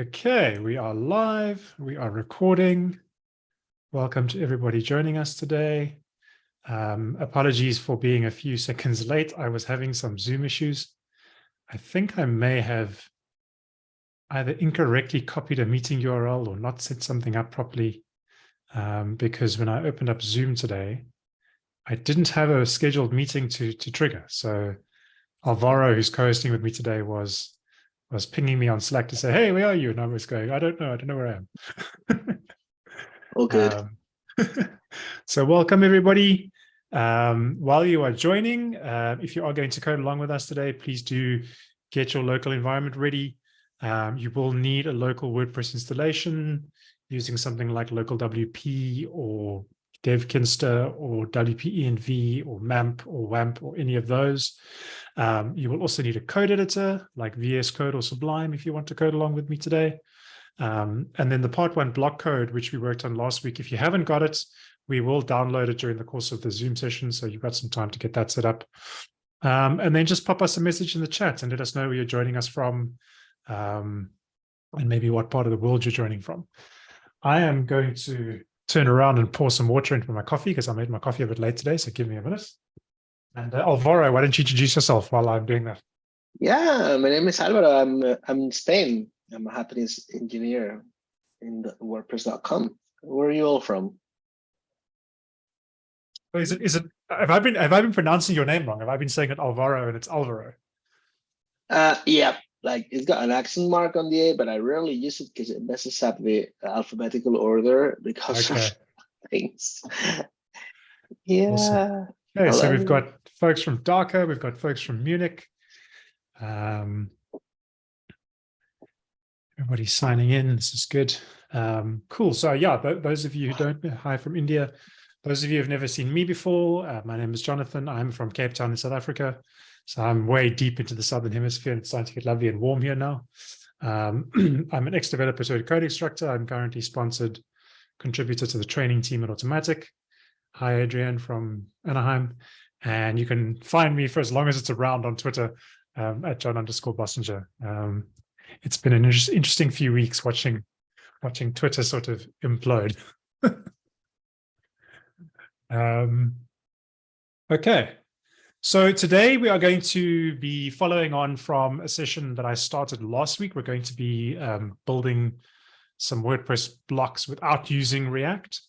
Okay, we are live. We are recording. Welcome to everybody joining us today. Um, apologies for being a few seconds late. I was having some Zoom issues. I think I may have either incorrectly copied a meeting URL or not set something up properly um, because when I opened up Zoom today, I didn't have a scheduled meeting to, to trigger. So Alvaro, who's co-hosting with me today, was was pinging me on Slack to say, hey, where are you? And I was going, I don't know. I don't know where I am. All good. Um, so welcome, everybody. Um, while you are joining, uh, if you are going to code along with us today, please do get your local environment ready. Um, you will need a local WordPress installation using something like local WP or DevKinsta or WP-ENV or MAMP or WAMP or any of those. Um, you will also need a code editor like VS Code or Sublime if you want to code along with me today. Um, and then the part one block code, which we worked on last week, if you haven't got it, we will download it during the course of the Zoom session. So you've got some time to get that set up. Um, and then just pop us a message in the chat and let us know where you're joining us from um, and maybe what part of the world you're joining from. I am going to turn around and pour some water into my coffee because I made my coffee a bit late today. So give me a minute. And uh, Alvaro, why don't you introduce yourself while I'm doing that? Yeah, my name is Alvaro. I'm uh, I'm in Spain. I'm a happiness engineer in WordPress.com. Where are you all from? Is it is it have I been have I been pronouncing your name wrong? Have I been saying it Alvaro and it's Alvaro? Uh yeah, like it's got an accent mark on the A, but I rarely use it because it messes up the alphabetical order because okay. of things. yeah. Awesome. Okay, so we've got folks from Dhaka, we've got folks from Munich. Um, everybody's signing in. This is good. Um, cool. So yeah, th those of you who don't, hi from India. Those of you who have never seen me before, uh, my name is Jonathan. I'm from Cape Town in South Africa. So I'm way deep into the Southern Hemisphere and it's starting to get lovely and warm here now. Um, I'm an ex-developer to a code instructor. I'm currently sponsored contributor to the training team at Automattic. Hi, Adrian from Anaheim. And you can find me for as long as it's around on Twitter um, at John underscore Bossenger. Um, it's been an inter interesting few weeks watching watching Twitter sort of implode. um, okay, so today we are going to be following on from a session that I started last week. We're going to be um, building some WordPress blocks without using React.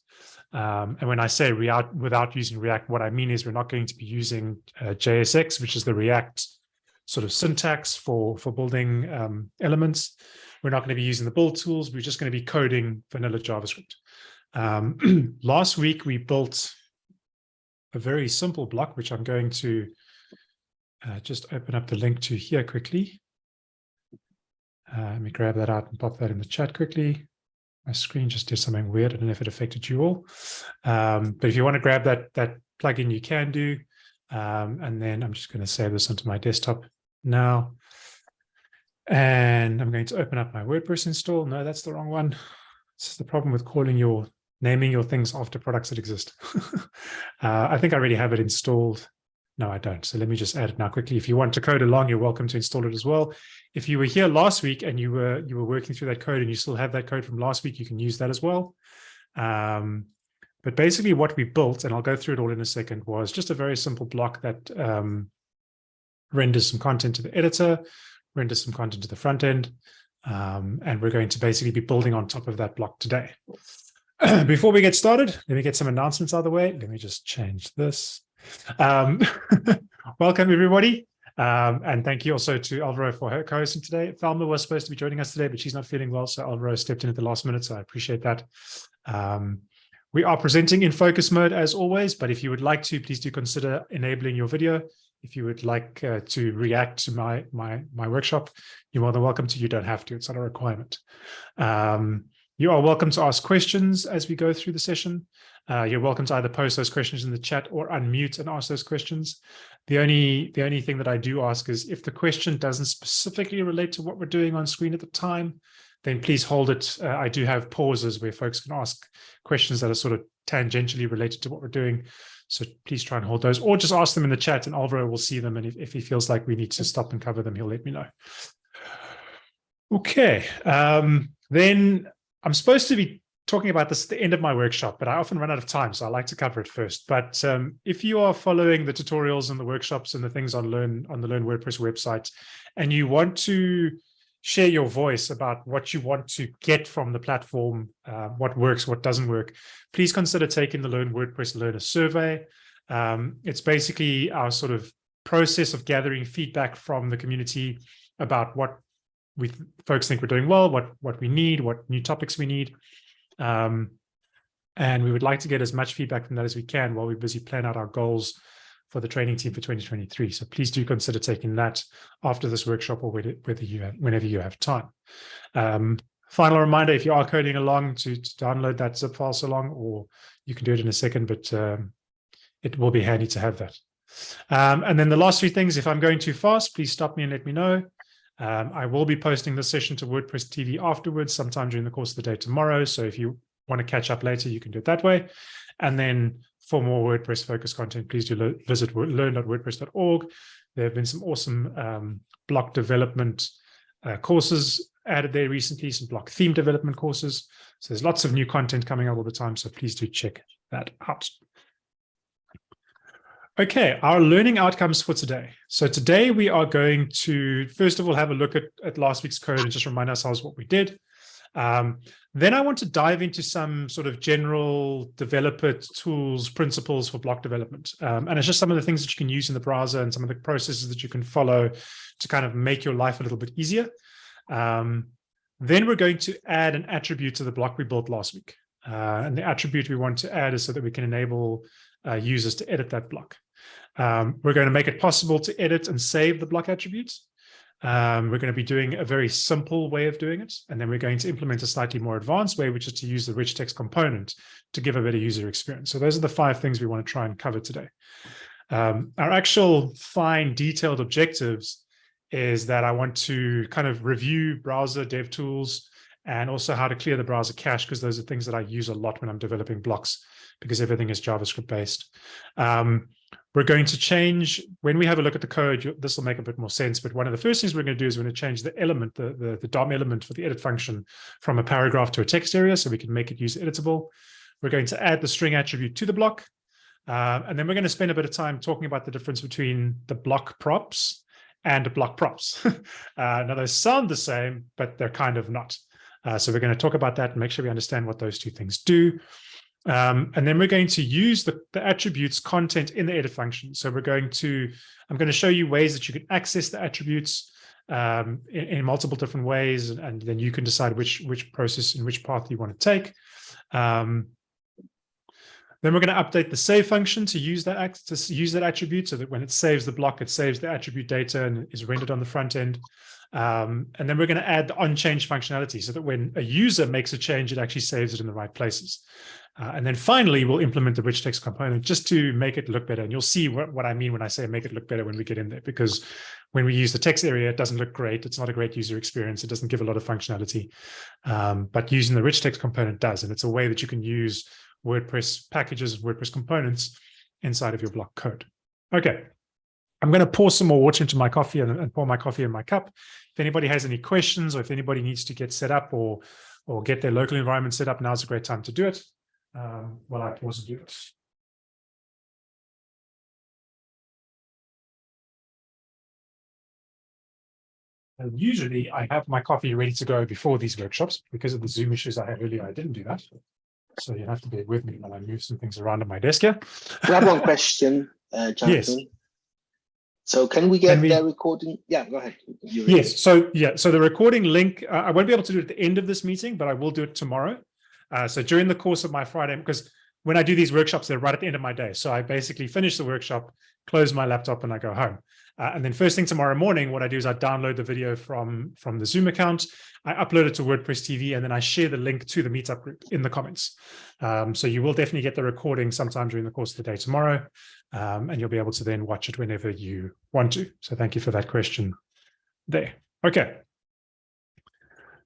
Um, and when I say React without using React, what I mean is we're not going to be using uh, JSX, which is the React sort of syntax for, for building um, elements. We're not going to be using the build tools. We're just going to be coding vanilla JavaScript. Um, last week, we built a very simple block, which I'm going to uh, just open up the link to here quickly. Uh, let me grab that out and pop that in the chat quickly. My screen just did something weird. I don't know if it affected you all. Um, but if you want to grab that, that plugin, you can do. Um, and then I'm just going to save this onto my desktop now. And I'm going to open up my WordPress install. No, that's the wrong one. This is the problem with calling your naming your things after products that exist. uh, I think I already have it installed. No, I don't. So let me just add it now quickly. If you want to code along, you're welcome to install it as well. If you were here last week and you were you were working through that code and you still have that code from last week, you can use that as well. Um, but basically what we built, and I'll go through it all in a second, was just a very simple block that um, renders some content to the editor, renders some content to the front end, um, and we're going to basically be building on top of that block today. before we get started, let me get some announcements out of the way. Let me just change this. Um, welcome, everybody. Um, and thank you also to Alvaro for her co-hosting today. Thelma was supposed to be joining us today, but she's not feeling well. So Alvaro stepped in at the last minute. So I appreciate that. Um, we are presenting in focus mode as always, but if you would like to, please do consider enabling your video. If you would like uh, to react to my, my, my workshop, you're more than welcome to. You don't have to. It's not a requirement. Um, you are welcome to ask questions as we go through the session. Uh, you're welcome to either post those questions in the chat or unmute and ask those questions. The only, the only thing that I do ask is if the question doesn't specifically relate to what we're doing on screen at the time, then please hold it. Uh, I do have pauses where folks can ask questions that are sort of tangentially related to what we're doing. So please try and hold those or just ask them in the chat and Alvaro will see them. And if, if he feels like we need to stop and cover them, he'll let me know. Okay, um, then I'm supposed to be talking about this at the end of my workshop, but I often run out of time, so I like to cover it first. But um, if you are following the tutorials and the workshops and the things on Learn on the Learn WordPress website, and you want to share your voice about what you want to get from the platform, uh, what works, what doesn't work, please consider taking the Learn WordPress Learner Survey. Um, it's basically our sort of process of gathering feedback from the community about what we folks think we're doing well, what what we need, what new topics we need. Um, and we would like to get as much feedback from that as we can while we're busy planning out our goals for the training team for 2023. So please do consider taking that after this workshop or whether you have, whenever you have time. Um, final reminder, if you are coding along to, to, download that zip file so long, or you can do it in a second, but um, it will be handy to have that. Um, and then the last three things, if I'm going too fast, please stop me and let me know. Um, I will be posting the session to WordPress TV afterwards, sometime during the course of the day tomorrow. So if you want to catch up later, you can do it that way. And then for more WordPress focused content, please do visit learn.wordpress.org. There have been some awesome um, block development uh, courses added there recently, some block theme development courses. So there's lots of new content coming out all the time. So please do check that out. Okay, our learning outcomes for today. So today we are going to, first of all, have a look at, at last week's code and just remind ourselves what we did. Um, then I want to dive into some sort of general developer tools, principles for block development. Um, and it's just some of the things that you can use in the browser and some of the processes that you can follow to kind of make your life a little bit easier. Um, then we're going to add an attribute to the block we built last week. Uh, and the attribute we want to add is so that we can enable uh, users to edit that block. Um, we're going to make it possible to edit and save the block attributes. Um, we're going to be doing a very simple way of doing it. And then we're going to implement a slightly more advanced way, which is to use the rich text component to give a better user experience. So those are the five things we want to try and cover today. Um, our actual fine detailed objectives is that I want to kind of review browser dev tools and also how to clear the browser cache, because those are things that I use a lot when I'm developing blocks because everything is JavaScript based. Um, we're going to change, when we have a look at the code, this will make a bit more sense, but one of the first things we're going to do is we're going to change the element, the, the, the DOM element for the edit function from a paragraph to a text area so we can make it user editable. We're going to add the string attribute to the block. Uh, and then we're going to spend a bit of time talking about the difference between the block props and block props. uh, now, those sound the same, but they're kind of not. Uh, so we're going to talk about that and make sure we understand what those two things do. Um, and then we're going to use the, the, attributes content in the edit function. So we're going to, I'm going to show you ways that you can access the attributes um, in, in, multiple different ways, and, and, then you can decide which which process and which path you want to take. Um, then we're going to update the save function to use that to use that attribute so that when it saves the block, it saves the attribute data and is rendered on the front end. Um, and then we're going to add the on-change functionality so that when a user makes a change, it actually saves it in the right places. Uh, and then finally, we'll implement the rich text component just to make it look better. And you'll see what, what I mean when I say make it look better when we get in there, because when we use the text area, it doesn't look great. It's not a great user experience. It doesn't give a lot of functionality. Um, but using the rich text component does. And it's a way that you can use WordPress packages, WordPress components inside of your block code. Okay. I'm going to pour some more water into my coffee and, and pour my coffee in my cup. If anybody has any questions or if anybody needs to get set up or or get their local environment set up, now's a great time to do it. Um, while I pause and do it. And usually I have my coffee ready to go before these workshops because of the Zoom issues I had earlier. I didn't do that. So you have to bear with me while I move some things around on my desk here. Have one question, uh, Jonathan. Yes. So can we get can we, the recording? Yeah, go ahead. Yes. So yeah. So the recording link, uh, I won't be able to do it at the end of this meeting, but I will do it tomorrow. Uh, so during the course of my Friday, because when I do these workshops, they're right at the end of my day. So I basically finish the workshop, close my laptop, and I go home. Uh, and then first thing tomorrow morning, what I do is I download the video from, from the Zoom account, I upload it to WordPress TV, and then I share the link to the meetup group in the comments. Um, so you will definitely get the recording sometime during the course of the day tomorrow, um, and you'll be able to then watch it whenever you want to. So thank you for that question there. Okay.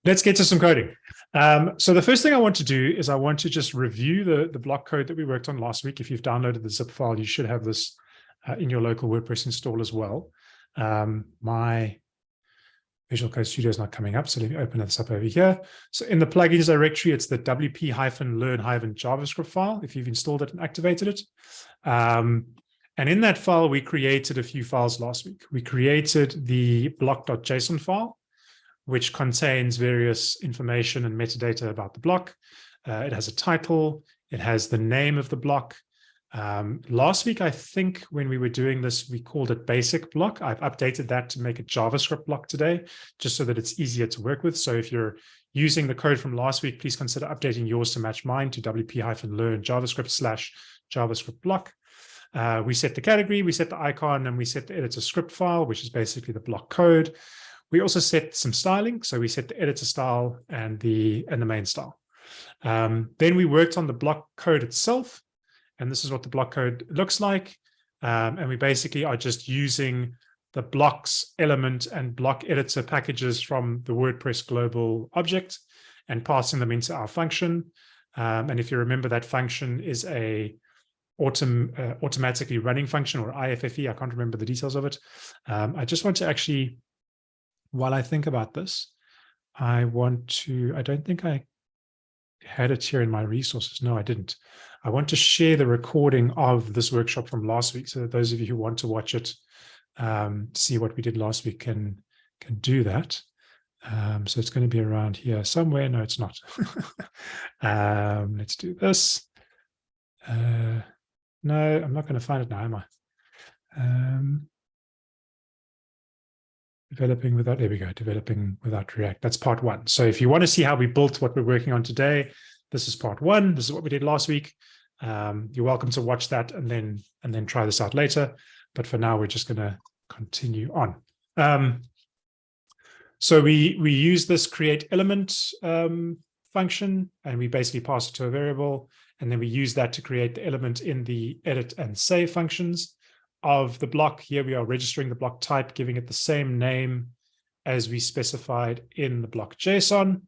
Let's get to some coding. Um, so the first thing I want to do is I want to just review the, the block code that we worked on last week. If you've downloaded the zip file, you should have this uh, in your local WordPress install as well. Um, my Visual Code Studio is not coming up, so let me open this up over here. So in the plugins directory, it's the wp-learn-javascript file, if you've installed it and activated it. Um, and in that file, we created a few files last week. We created the block.json file, which contains various information and metadata about the block. Uh, it has a title, it has the name of the block, um, last week, I think when we were doing this, we called it basic block. I've updated that to make it JavaScript block today, just so that it's easier to work with. So if you're using the code from last week, please consider updating yours to match mine to wp-learn JavaScript slash JavaScript block. Uh, we set the category, we set the icon, and we set the editor script file, which is basically the block code. We also set some styling. So we set the editor style and the, and the main style. Um, then we worked on the block code itself. And this is what the block code looks like. Um, and we basically are just using the blocks element and block editor packages from the WordPress global object and passing them into our function. Um, and if you remember, that function is a autom uh, automatically running function or IIFE. I can't remember the details of it. Um, I just want to actually, while I think about this, I want to, I don't think I had it here in my resources. No, I didn't. I want to share the recording of this workshop from last week so that those of you who want to watch it, um, see what we did last week can, can do that. Um, so it's going to be around here somewhere. No, it's not. um, let's do this. Uh, no, I'm not going to find it now, am I? Um, developing without, there we go, developing without React. That's part one. So if you want to see how we built what we're working on today, this is part one. This is what we did last week. Um, you're welcome to watch that and then and then try this out later. But for now, we're just going to continue on. Um, so we we use this create element um, function, and we basically pass it to a variable, and then we use that to create the element in the edit and save functions of the block. Here we are registering the block type, giving it the same name as we specified in the block JSON.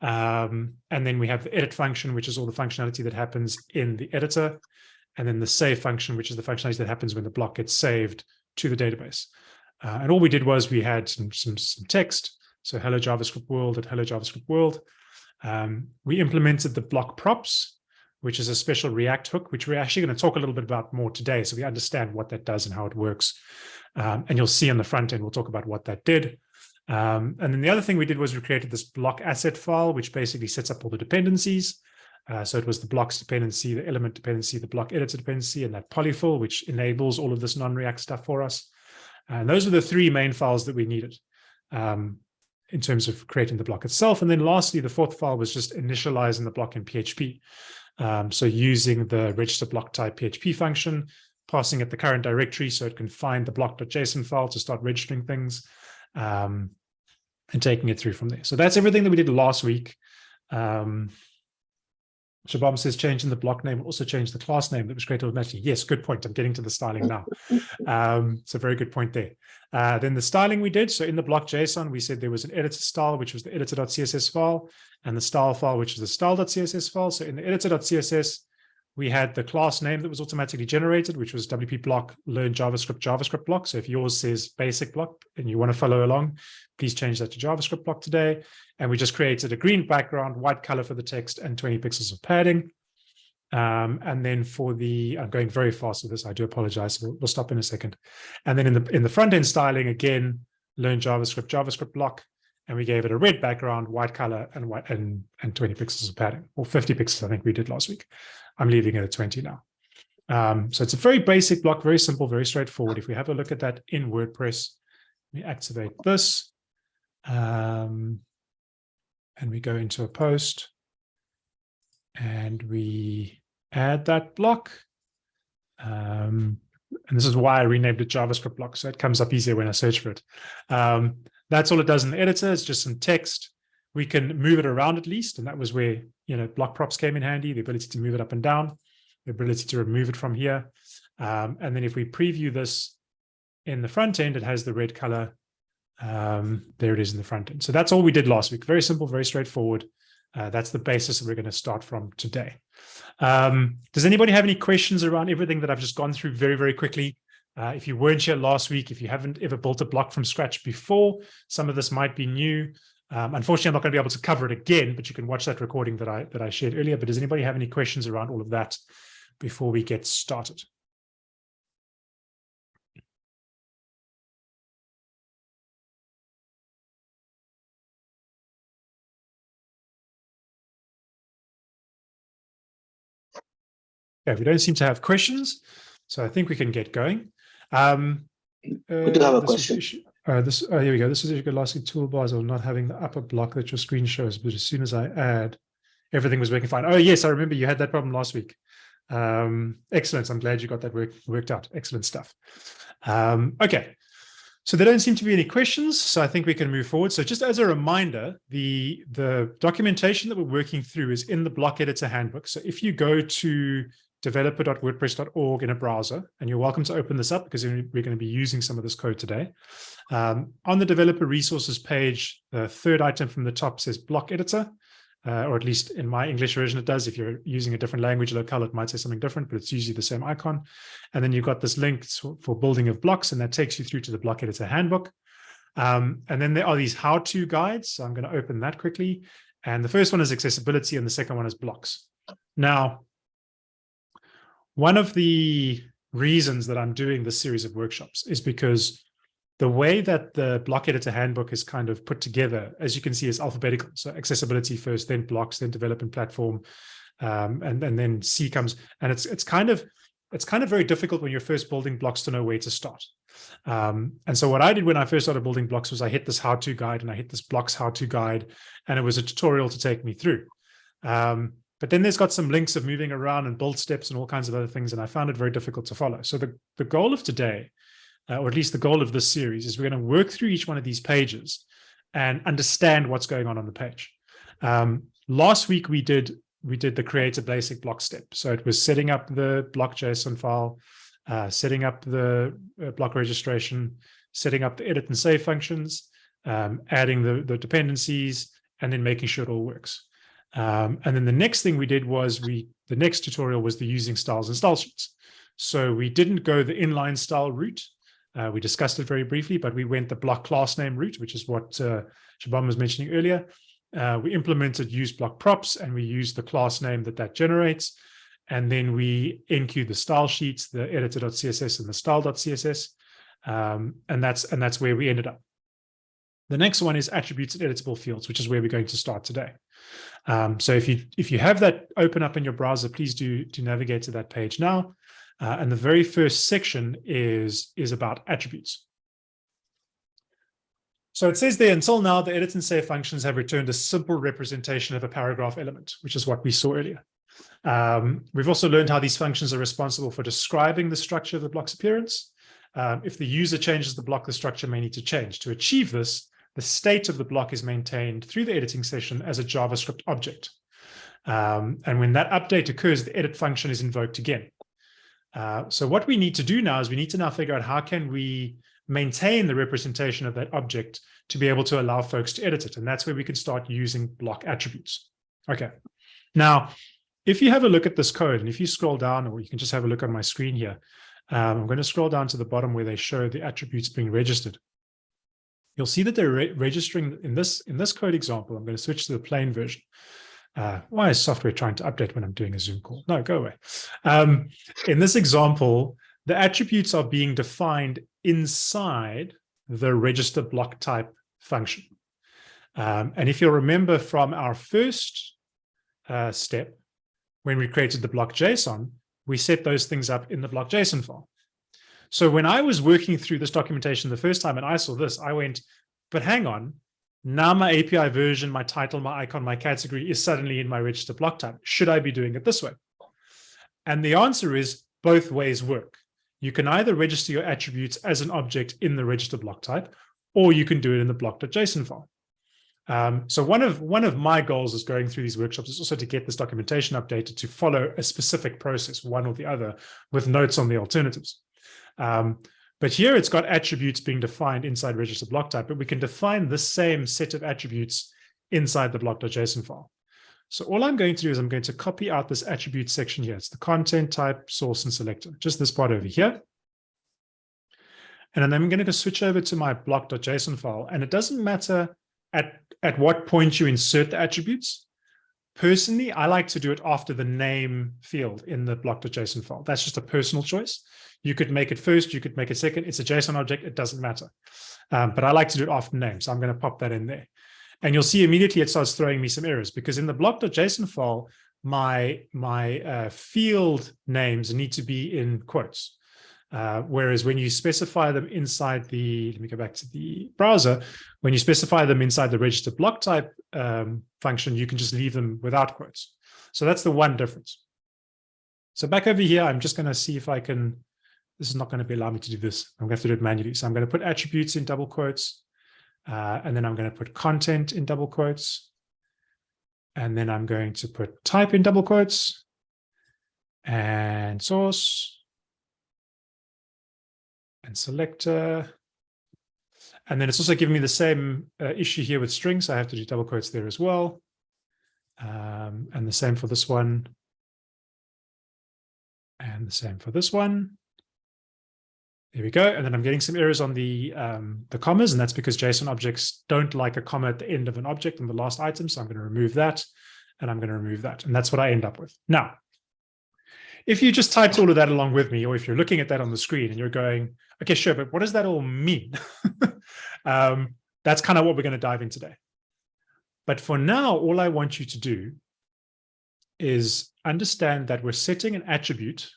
Um, and then we have the edit function, which is all the functionality that happens in the editor. And then the save function, which is the functionality that happens when the block gets saved to the database. Uh, and all we did was we had some, some, some text. So hello JavaScript world at hello JavaScript world. Um, we implemented the block props, which is a special React hook, which we're actually going to talk a little bit about more today. So we understand what that does and how it works. Um, and you'll see on the front end, we'll talk about what that did. Um, and then the other thing we did was we created this block asset file, which basically sets up all the dependencies. Uh, so it was the blocks dependency, the element dependency, the block editor dependency, and that polyfill, which enables all of this non-React stuff for us. And those are the three main files that we needed um, in terms of creating the block itself. And then lastly, the fourth file was just initializing the block in PHP. Um, so using the register block type PHP function, passing it the current directory so it can find the block.json file to start registering things. Um, and taking it through from there. So that's everything that we did last week. Um, Shabam says changing the block name also change the class name that was created automatically. Yes, good point. I'm getting to the styling now. Um, it's a very good point there. Uh, then the styling we did. So in the block JSON, we said there was an editor style, which was the editor.css file, and the style file, which is the style.css file. So in the editor.css, we had the class name that was automatically generated, which was WP block learn JavaScript JavaScript block. So if yours says basic block and you want to follow along, please change that to JavaScript block today. And we just created a green background, white color for the text and 20 pixels of padding. Um, and then for the, I'm going very fast with this, I do apologize, we'll, we'll stop in a second. And then in the, in the front end styling, again, learn JavaScript JavaScript block and we gave it a red background, white color, and white and and 20 pixels of padding, or 50 pixels, I think we did last week. I'm leaving it at 20 now. Um, so it's a very basic block, very simple, very straightforward. If we have a look at that in WordPress, we activate this, um, and we go into a post, and we add that block. Um, and this is why I renamed it JavaScript block, so it comes up easier when I search for it. Um, that's all it does in the editor. It's just some text. We can move it around at least. And that was where, you know, block props came in handy, the ability to move it up and down, the ability to remove it from here. Um, and then if we preview this in the front end, it has the red color. Um, there it is in the front end. So that's all we did last week. Very simple, very straightforward. Uh, that's the basis that we're going to start from today. Um, does anybody have any questions around everything that I've just gone through very, very quickly? Uh, if you weren't here last week, if you haven't ever built a block from scratch before, some of this might be new. Um, unfortunately, I'm not going to be able to cover it again, but you can watch that recording that I that I shared earlier. But does anybody have any questions around all of that before we get started? Okay, we don't seem to have questions, so I think we can get going. Um, we do have a uh, this question. uh, this, oh, here we go. This is your lasting toolbars or not having the upper block that your screen shows, but as soon as I add, everything was working fine. Oh, yes, I remember you had that problem last week. Um, excellent. I'm glad you got that work, worked out. Excellent stuff. Um, okay. So there don't seem to be any questions, so I think we can move forward. So just as a reminder, the, the documentation that we're working through is in the block editor handbook. So if you go to developer.wordpress.org in a browser, and you're welcome to open this up because we're going to be using some of this code today. Um, on the developer resources page, the third item from the top says block editor, uh, or at least in my English version, it does. If you're using a different language locale, it might say something different, but it's usually the same icon. And then you've got this link for building of blocks, and that takes you through to the block editor handbook. Um, and then there are these how-to guides. So I'm going to open that quickly. And the first one is accessibility, and the second one is blocks. Now, one of the reasons that I'm doing this series of workshops is because the way that the block editor handbook is kind of put together, as you can see, is alphabetical. So accessibility first, then blocks, then development platform, um, and, and then C comes. And it's it's kind of it's kind of very difficult when you're first building blocks to know where to start. Um, and so what I did when I first started building blocks was I hit this how-to guide and I hit this blocks how-to guide, and it was a tutorial to take me through. Um, but then there's got some links of moving around and build steps and all kinds of other things. And I found it very difficult to follow. So the, the goal of today, uh, or at least the goal of this series, is we're going to work through each one of these pages and understand what's going on on the page. Um, last week, we did we did the create a basic block step. So it was setting up the block JSON file, uh, setting up the uh, block registration, setting up the edit and save functions, um, adding the, the dependencies, and then making sure it all works. Um, and then the next thing we did was we, the next tutorial was the using styles and style sheets. So we didn't go the inline style route. Uh, we discussed it very briefly, but we went the block class name route, which is what uh, Shaban was mentioning earlier. Uh, we implemented use block props and we used the class name that that generates. And then we enqueue the style sheets, the editor.css and the style.css. Um, and that's and that's where we ended up. The next one is attributes and editable fields, which is where we're going to start today. Um, so if you if you have that open up in your browser, please do do navigate to that page now. Uh, and the very first section is is about attributes. So it says there, until now, the edit and save functions have returned a simple representation of a paragraph element, which is what we saw earlier. Um, we've also learned how these functions are responsible for describing the structure of the block's appearance. Um, if the user changes the block, the structure may need to change. To achieve this, the state of the block is maintained through the editing session as a JavaScript object. Um, and when that update occurs, the edit function is invoked again. Uh, so what we need to do now is we need to now figure out how can we maintain the representation of that object to be able to allow folks to edit it. And that's where we can start using block attributes. Okay. Now, if you have a look at this code, and if you scroll down, or you can just have a look on my screen here, um, I'm going to scroll down to the bottom where they show the attributes being registered you'll see that they're re registering in this in this code example. I'm going to switch to the plain version. Uh, why is software trying to update when I'm doing a Zoom call? No, go away. Um, in this example, the attributes are being defined inside the register block type function. Um, and if you'll remember from our first uh, step, when we created the block JSON, we set those things up in the block JSON file. So when I was working through this documentation the first time and I saw this, I went, but hang on, now my API version, my title, my icon, my category is suddenly in my register block type. Should I be doing it this way? And the answer is both ways work. You can either register your attributes as an object in the register block type, or you can do it in the block.json file. Um, so one of one of my goals is going through these workshops is also to get this documentation updated to follow a specific process, one or the other, with notes on the alternatives. Um, but here it's got attributes being defined inside register block type, but we can define the same set of attributes inside the block.json file. So all I'm going to do is I'm going to copy out this attribute section here. It's the content type, source, and selector, just this part over here. And then I'm going to switch over to my block.json file. And it doesn't matter at, at what point you insert the attributes. Personally, I like to do it after the name field in the block.json file. That's just a personal choice. You could make it first, you could make it second. It's a JSON object, it doesn't matter. Um, but I like to do it after name, so I'm going to pop that in there. And you'll see immediately it starts throwing me some errors because in the block.json file, my, my uh, field names need to be in quotes. Uh, whereas when you specify them inside the, let me go back to the browser, when you specify them inside the register block type um, function, you can just leave them without quotes. So that's the one difference. So back over here, I'm just going to see if I can, this is not going to be allow me to do this. I'm going to have to do it manually. So I'm going to put attributes in double quotes, uh, and then I'm going to put content in double quotes. And then I'm going to put type in double quotes and source and selector. And then it's also giving me the same uh, issue here with strings. I have to do double quotes there as well. Um, and the same for this one. And the same for this one. There we go. And then I'm getting some errors on the, um, the commas, and that's because JSON objects don't like a comma at the end of an object in the last item. So I'm going to remove that, and I'm going to remove that. And that's what I end up with. Now, if you just typed all of that along with me, or if you're looking at that on the screen and you're going, okay, sure, but what does that all mean? um, that's kind of what we're going to dive in today. But for now, all I want you to do is understand that we're setting an attribute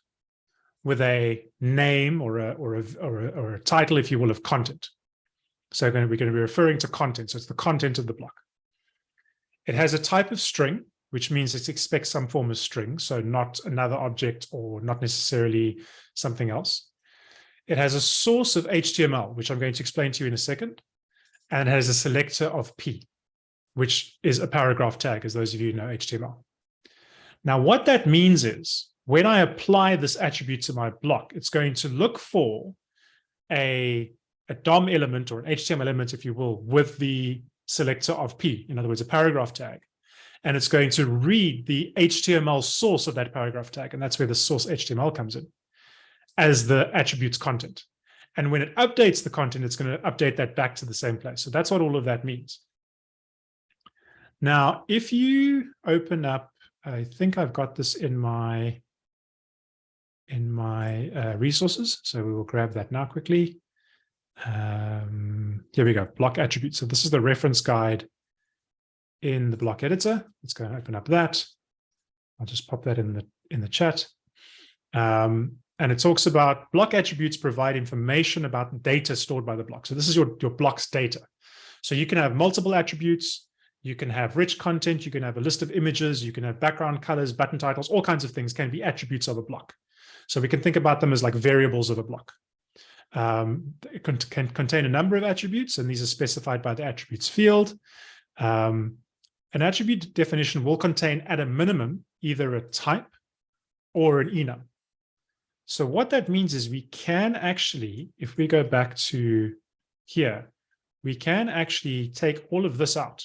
with a name or a, or a, or a, or a title, if you will, of content. So we're going to be referring to content. So it's the content of the block. It has a type of string, which means it expects some form of string, so not another object or not necessarily something else. It has a source of HTML, which I'm going to explain to you in a second, and has a selector of P, which is a paragraph tag, as those of you know HTML. Now, what that means is when I apply this attribute to my block, it's going to look for a, a DOM element or an HTML element, if you will, with the selector of P, in other words, a paragraph tag and it's going to read the HTML source of that paragraph tag. And that's where the source HTML comes in as the attributes content. And when it updates the content, it's going to update that back to the same place. So that's what all of that means. Now, if you open up, I think I've got this in my in my uh, resources. So we will grab that now quickly. Um, here we go, block attributes. So this is the reference guide in the block editor. Let's go and open up that. I'll just pop that in the in the chat. Um, and it talks about block attributes provide information about data stored by the block. So this is your, your block's data. So you can have multiple attributes, you can have rich content, you can have a list of images, you can have background colors, button titles, all kinds of things can be attributes of a block. So we can think about them as like variables of a block. Um, it can, can contain a number of attributes, and these are specified by the attributes field. Um, an attribute definition will contain at a minimum either a type or an enum. So what that means is we can actually, if we go back to here, we can actually take all of this out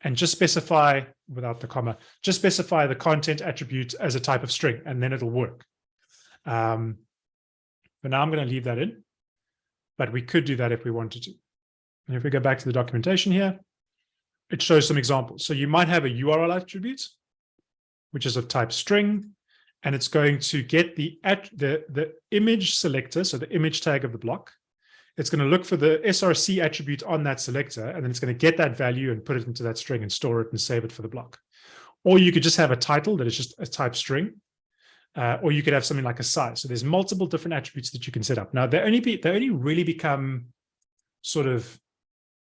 and just specify, without the comma, just specify the content attribute as a type of string, and then it'll work. Um, but now I'm going to leave that in, but we could do that if we wanted to. And if we go back to the documentation here, it shows some examples. So you might have a URL attribute, which is of type string, and it's going to get the, at, the, the image selector, so the image tag of the block. It's going to look for the SRC attribute on that selector, and then it's going to get that value and put it into that string and store it and save it for the block. Or you could just have a title that is just a type string, uh, or you could have something like a size. So there's multiple different attributes that you can set up. Now, they only, be, they only really become sort of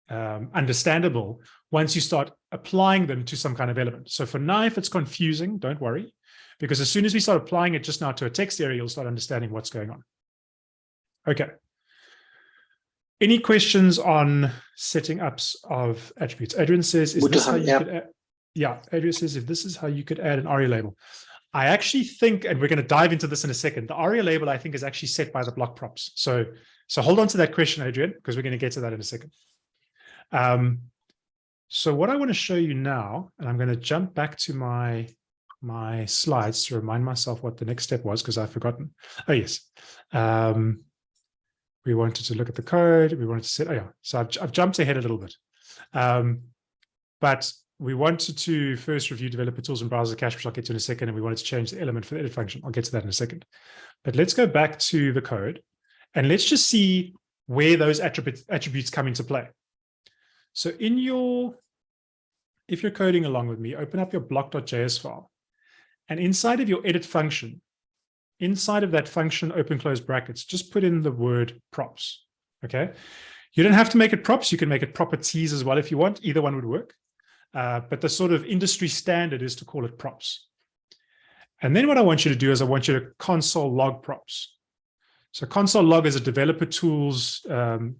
um, understandable once you start applying them to some kind of element. So for now, if it's confusing, don't worry, because as soon as we start applying it just now to a text area, you'll start understanding what's going on. Okay. Any questions on setting ups of attributes? Adrian says, is this how you yeah. could add, yeah, Adrian says, if this is how you could add an ARIA label. I actually think, and we're going to dive into this in a second, the ARIA label, I think, is actually set by the block props. So, so hold on to that question, Adrian, because we're going to get to that in a second. Um, so what I want to show you now, and I'm going to jump back to my my slides to remind myself what the next step was because I've forgotten. Oh, yes. Um, we wanted to look at the code. We wanted to set, oh yeah, so I've, I've jumped ahead a little bit. Um, but we wanted to first review developer tools and browser cache, which I'll get to in a second, and we wanted to change the element for the edit function. I'll get to that in a second. But let's go back to the code and let's just see where those attributes, attributes come into play. So in your, if you're coding along with me, open up your block.js file. And inside of your edit function, inside of that function, open close brackets, just put in the word props. Okay. You don't have to make it props. You can make it properties as well if you want. Either one would work. Uh, but the sort of industry standard is to call it props. And then what I want you to do is I want you to console log props. So console log is a developer tools um,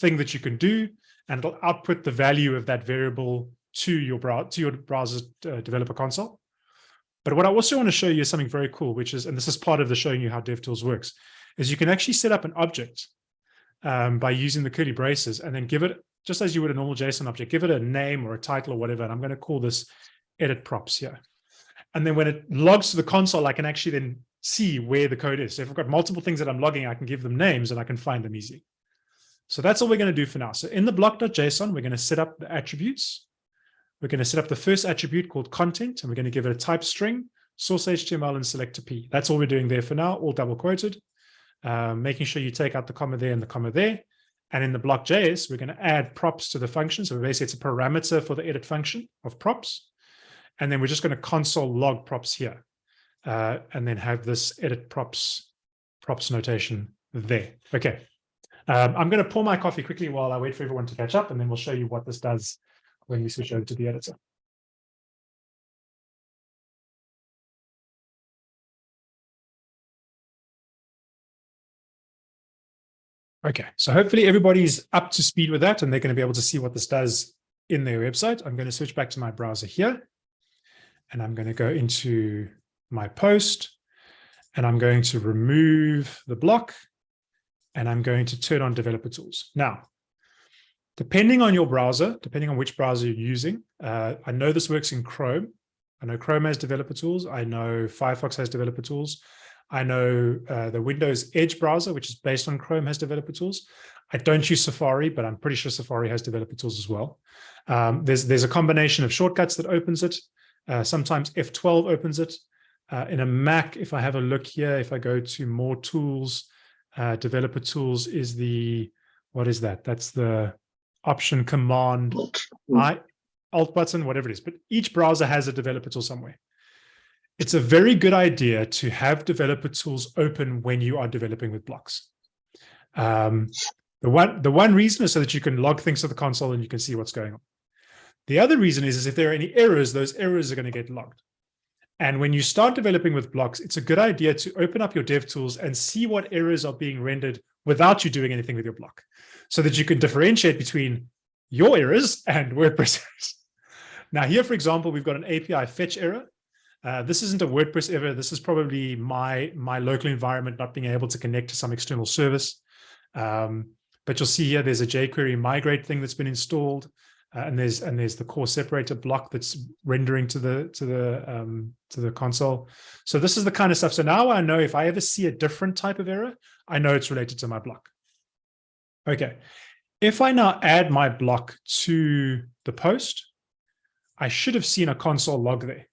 thing that you can do, and it'll output the value of that variable to your, brow to your browser uh, developer console. But what I also want to show you is something very cool, which is, and this is part of the showing you how DevTools works, is you can actually set up an object um, by using the curly braces and then give it, just as you would a normal JSON object, give it a name or a title or whatever. And I'm going to call this edit props here. And then when it logs to the console, I can actually then see where the code is. So if I've got multiple things that I'm logging, I can give them names and I can find them easy. So that's all we're going to do for now. So in the block.json, we're going to set up the attributes. We're going to set up the first attribute called content, and we're going to give it a type string, source HTML, and selector P. That's all we're doing there for now, all double quoted. Um, making sure you take out the comma there and the comma there. And in the block.js, we're going to add props to the function. So basically, it's a parameter for the edit function of props. And then we're just going to console log props here. Uh, and then have this edit props props notation there. Okay. Um, I'm going to pour my coffee quickly while I wait for everyone to catch up, and then we'll show you what this does when we switch over to the editor. Okay, so hopefully everybody's up to speed with that and they're going to be able to see what this does in their website. I'm going to switch back to my browser here and I'm going to go into my post and I'm going to remove the block and I'm going to turn on developer tools. Now, Depending on your browser, depending on which browser you're using, uh, I know this works in Chrome. I know Chrome has developer tools. I know Firefox has developer tools. I know uh, the Windows Edge browser, which is based on Chrome, has developer tools. I don't use Safari, but I'm pretty sure Safari has developer tools as well. Um, there's, there's a combination of shortcuts that opens it. Uh, sometimes F12 opens it. Uh, in a Mac, if I have a look here, if I go to more tools, uh, developer tools is the, what is that? That's the option command I alt button, whatever it is, but each browser has a developer tool somewhere. It's a very good idea to have developer tools open when you are developing with blocks. Um, the one the one reason is so that you can log things to the console and you can see what's going on. The other reason is, is if there are any errors, those errors are going to get logged. And when you start developing with blocks, it's a good idea to open up your dev tools and see what errors are being rendered without you doing anything with your block so that you can differentiate between your errors and WordPress errors. Now here, for example, we've got an API fetch error. Uh, this isn't a WordPress error. This is probably my, my local environment not being able to connect to some external service. Um, but you'll see here, there's a jQuery migrate thing that's been installed. Uh, and there's and there's the core separator block that's rendering to the to the um, to the console. So this is the kind of stuff. So now I know if I ever see a different type of error, I know it's related to my block. Okay, if I now add my block to the post, I should have seen a console log there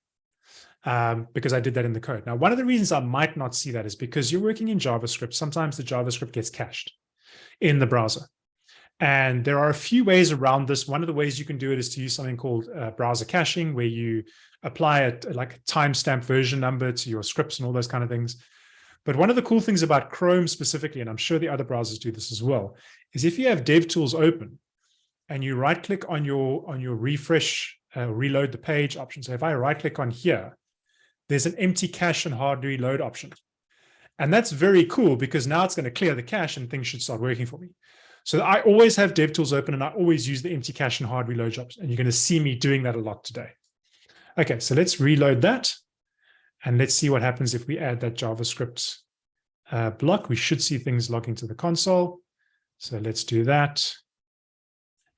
um, because I did that in the code. Now, one of the reasons I might not see that is because you're working in JavaScript. Sometimes the JavaScript gets cached in the browser. And there are a few ways around this. One of the ways you can do it is to use something called uh, browser caching, where you apply a, like a timestamp version number to your scripts and all those kind of things. But one of the cool things about Chrome specifically, and I'm sure the other browsers do this as well, is if you have DevTools open and you right click on your on your refresh, uh, reload the page option. So if I right click on here, there's an empty cache and hard reload option. And that's very cool because now it's going to clear the cache and things should start working for me. So I always have DevTools open and I always use the empty cache and hard reload jobs. And you're going to see me doing that a lot today. Okay, so let's reload that. And let's see what happens if we add that JavaScript uh, block. We should see things logging to the console. So let's do that.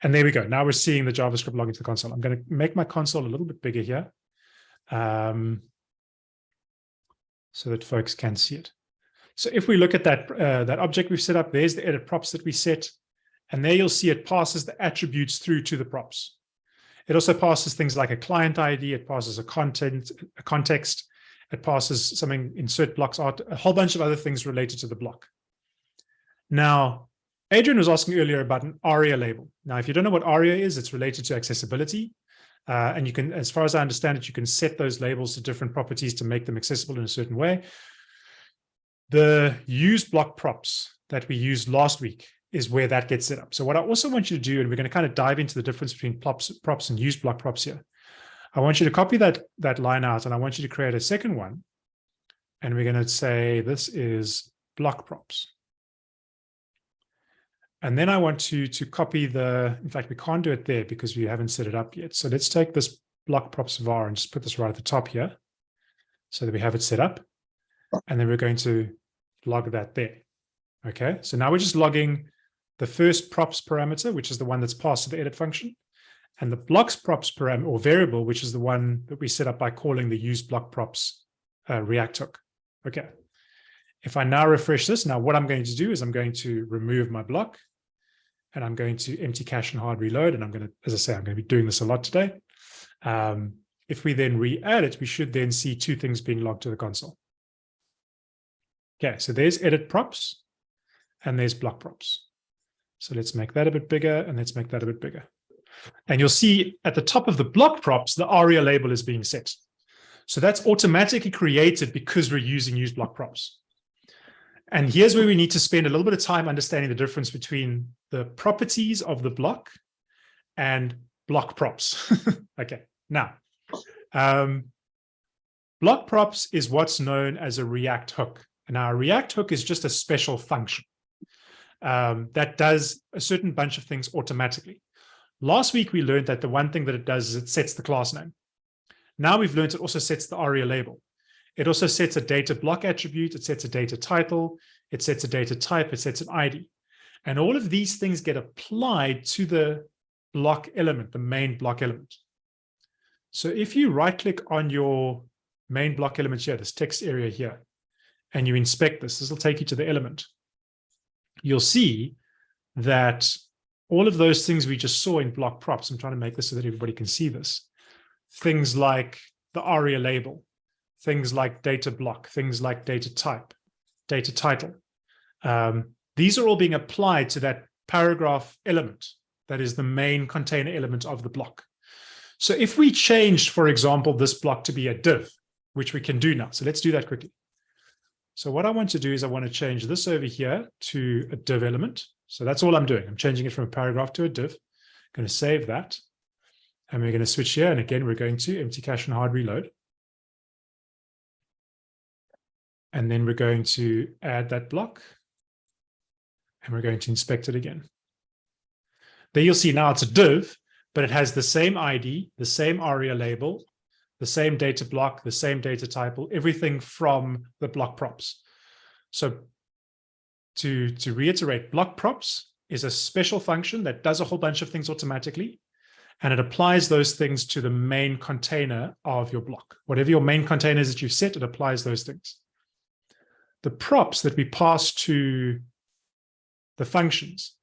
And there we go. Now we're seeing the JavaScript log into the console. I'm going to make my console a little bit bigger here um, so that folks can see it. So if we look at that, uh, that object we've set up, there's the edit props that we set. And there you'll see it passes the attributes through to the props. It also passes things like a client ID, it passes a content, a context, it passes something, insert blocks art, a whole bunch of other things related to the block. Now, Adrian was asking earlier about an ARIA label. Now, if you don't know what ARIA is, it's related to accessibility. Uh, and you can, as far as I understand it, you can set those labels to different properties to make them accessible in a certain way. The use block props that we used last week is where that gets set up. So what I also want you to do, and we're going to kind of dive into the difference between props, props and use block props here. I want you to copy that, that line out and I want you to create a second one. And we're going to say this is block props. And then I want to, to copy the, in fact, we can't do it there because we haven't set it up yet. So let's take this block props var and just put this right at the top here so that we have it set up. And then we're going to log that there. Okay, so now we're just logging the first props parameter, which is the one that's passed to the edit function, and the blocks props parameter or variable, which is the one that we set up by calling the use block props uh, React hook. Okay. If I now refresh this, now what I'm going to do is I'm going to remove my block and I'm going to empty cache and hard reload. And I'm going to, as I say, I'm going to be doing this a lot today. Um, if we then re-add it, we should then see two things being logged to the console. Okay, so there's edit props and there's block props. So let's make that a bit bigger and let's make that a bit bigger. And you'll see at the top of the block props, the ARIA label is being set. So that's automatically created because we're using use block props. And here's where we need to spend a little bit of time understanding the difference between the properties of the block and block props. okay, now, um, block props is what's known as a React hook. And our React hook is just a special function um, that does a certain bunch of things automatically. Last week, we learned that the one thing that it does is it sets the class name. Now we've learned it also sets the ARIA label. It also sets a data block attribute, it sets a data title, it sets a data type, it sets an ID. And all of these things get applied to the block element, the main block element. So if you right click on your main block element here, this text area here, and you inspect this, this will take you to the element. You'll see that all of those things we just saw in block props, I'm trying to make this so that everybody can see this, things like the ARIA label, things like data block, things like data type, data title. Um, these are all being applied to that paragraph element that is the main container element of the block. So if we changed, for example, this block to be a div, which we can do now. So let's do that quickly. So what I want to do is I want to change this over here to a div element. So that's all I'm doing. I'm changing it from a paragraph to a div. I'm going to save that. And we're going to switch here. And again, we're going to empty cache and hard reload. And then we're going to add that block. And we're going to inspect it again. There you'll see now it's a div, but it has the same ID, the same ARIA label, the same data block, the same data type, everything from the block props. So to, to reiterate, block props is a special function that does a whole bunch of things automatically and it applies those things to the main container of your block. Whatever your main container is that you've set, it applies those things the props that we pass to the functions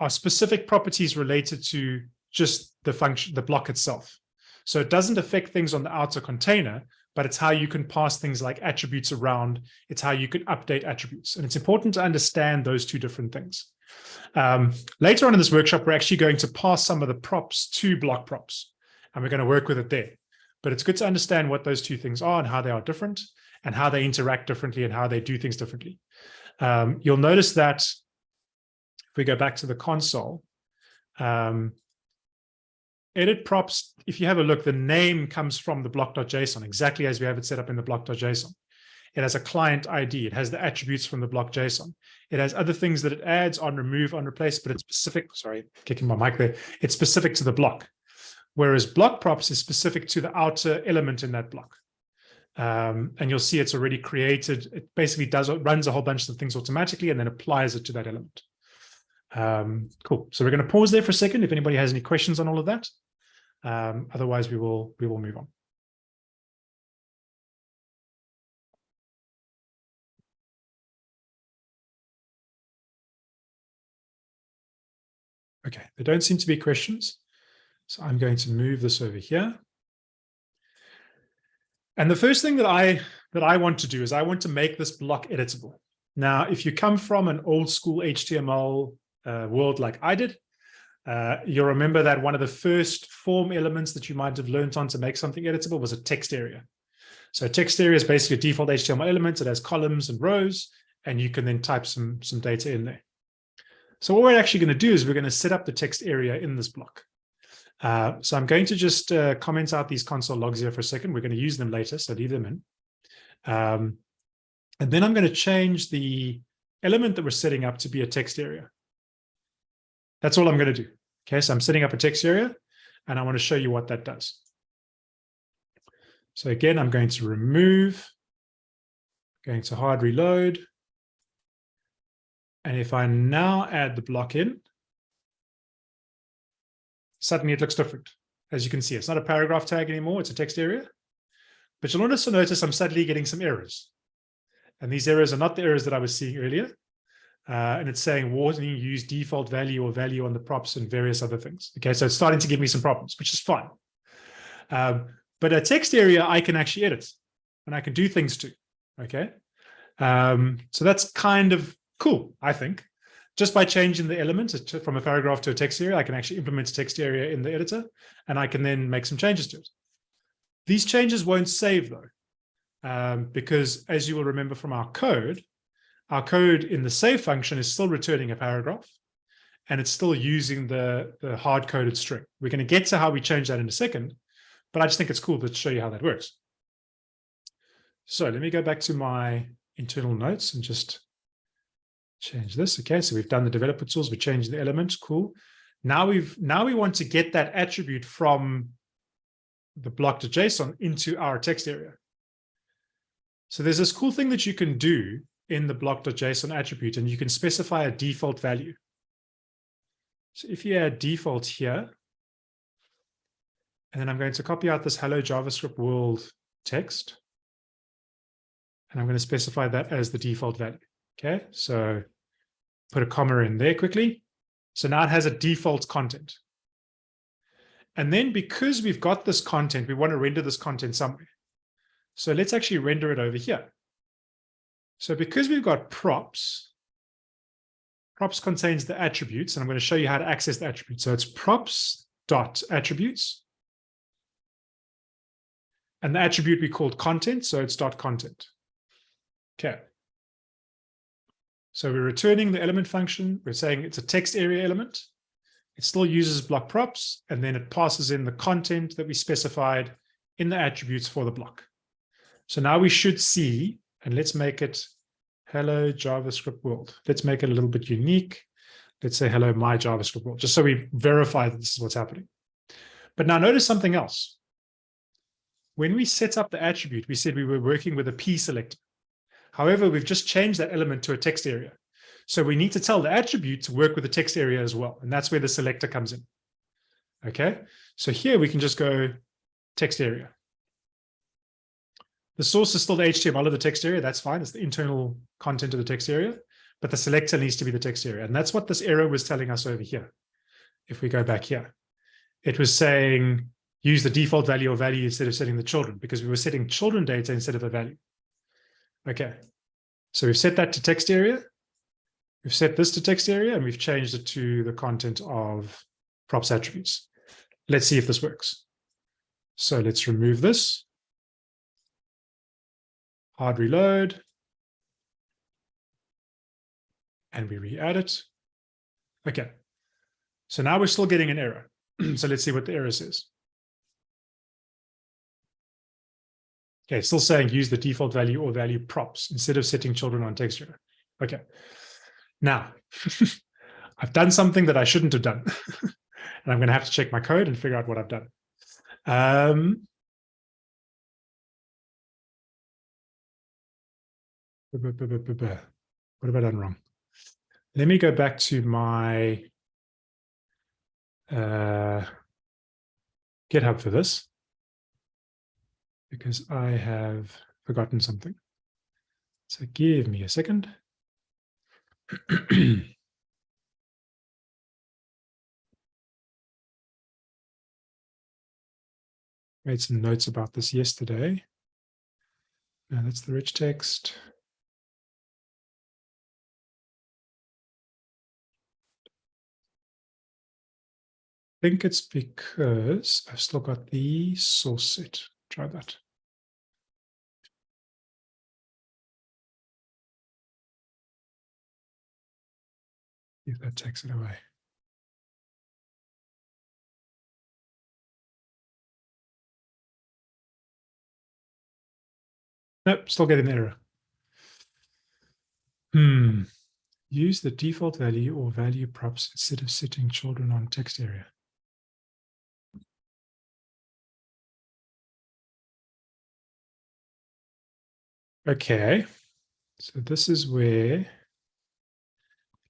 are specific properties related to just the function, the block itself. So it doesn't affect things on the outer container, but it's how you can pass things like attributes around. It's how you can update attributes. And it's important to understand those two different things. Um, later on in this workshop, we're actually going to pass some of the props to block props, and we're going to work with it there. But it's good to understand what those two things are and how they are different and how they interact differently and how they do things differently. Um, you'll notice that if we go back to the console, um, edit props, if you have a look, the name comes from the block.json, exactly as we have it set up in the block.json. It has a client ID. It has the attributes from the block.json. It has other things that it adds on remove, on replace, but it's specific, sorry, kicking my mic there. It's specific to the block. Whereas block props is specific to the outer element in that block. Um, and you'll see it's already created. It basically does runs a whole bunch of things automatically and then applies it to that element. Um, cool. So we're going to pause there for a second if anybody has any questions on all of that. Um, otherwise, we will we will move on. Okay, there don't seem to be questions. So I'm going to move this over here. And the first thing that I that I want to do is I want to make this block editable. Now, if you come from an old school HTML uh, world like I did, uh, you'll remember that one of the first form elements that you might have learned on to make something editable was a text area. So text area is basically a default HTML element. It has columns and rows, and you can then type some, some data in there. So what we're actually going to do is we're going to set up the text area in this block. Uh, so I'm going to just uh, comment out these console logs here for a second. We're going to use them later, so leave them in. Um, and then I'm going to change the element that we're setting up to be a text area. That's all I'm going to do. Okay, so I'm setting up a text area, and I want to show you what that does. So again, I'm going to remove, going to hard reload. And if I now add the block in, suddenly it looks different. As you can see, it's not a paragraph tag anymore, it's a text area. But you'll also notice I'm suddenly getting some errors. And these errors are not the errors that I was seeing earlier. Uh, and it's saying warning use default value or value on the props and various other things. Okay, so it's starting to give me some problems, which is fine. Um, but a text area I can actually edit and I can do things to. Okay, um, so that's kind of cool, I think. Just by changing the element from a paragraph to a text area, I can actually implement a text area in the editor and I can then make some changes to it. These changes won't save though, um, because as you will remember from our code, our code in the save function is still returning a paragraph and it's still using the, the hard-coded string. We're going to get to how we change that in a second, but I just think it's cool to show you how that works. So let me go back to my internal notes and just change this. Okay, so we've done the developer tools, we changed the elements, cool. Now we've now we want to get that attribute from the block.json into our text area. So there's this cool thing that you can do in the block.json attribute, and you can specify a default value. So if you add default here, and then I'm going to copy out this hello JavaScript world text, and I'm going to specify that as the default value. Okay, so put a comma in there quickly. So now it has a default content. And then because we've got this content, we want to render this content somewhere. So let's actually render it over here. So because we've got props, props contains the attributes, and I'm going to show you how to access the attributes. So it's props dot attributes. And the attribute we called content, so it's dot content. Okay. So we're returning the element function. We're saying it's a text area element. It still uses block props, and then it passes in the content that we specified in the attributes for the block. So now we should see, and let's make it hello JavaScript world. Let's make it a little bit unique. Let's say hello my JavaScript world, just so we verify that this is what's happening. But now notice something else. When we set up the attribute, we said we were working with a P selector. However, we've just changed that element to a text area. So we need to tell the attribute to work with the text area as well. And that's where the selector comes in. Okay, so here we can just go text area. The source is still the HTML of the text area. That's fine. It's the internal content of the text area, but the selector needs to be the text area. And that's what this error was telling us over here. If we go back here, it was saying use the default value or value instead of setting the children because we were setting children data instead of a value. Okay, so we've set that to text area. We've set this to text area and we've changed it to the content of props attributes. Let's see if this works. So let's remove this. Hard reload. And we re-add it. Okay. So now we're still getting an error. so let's see what the error says. Okay, still saying use the default value or value props instead of setting children on text area. Okay. Now, I've done something that I shouldn't have done. and I'm going to have to check my code and figure out what I've done. Um, what have I done wrong? Let me go back to my uh, GitHub for this because I have forgotten something. So give me a second. Made some notes about this yesterday. Now that's the rich text. I think it's because I've still got the source set. Try that. If that takes it away. Nope, still getting the error. Hmm. Use the default value or value props instead of setting children on text area. Okay, so this is where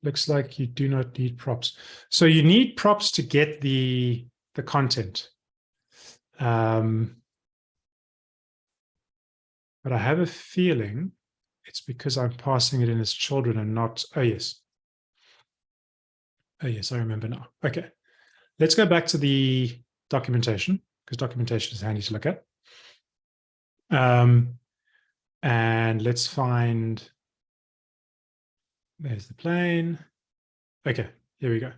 looks like you do not need props. So you need props to get the, the content. Um, but I have a feeling it's because I'm passing it in as children and not, oh yes. Oh yes, I remember now. Okay, let's go back to the documentation because documentation is handy to look at. Um, and let's find, there's the plain. Okay, here we go.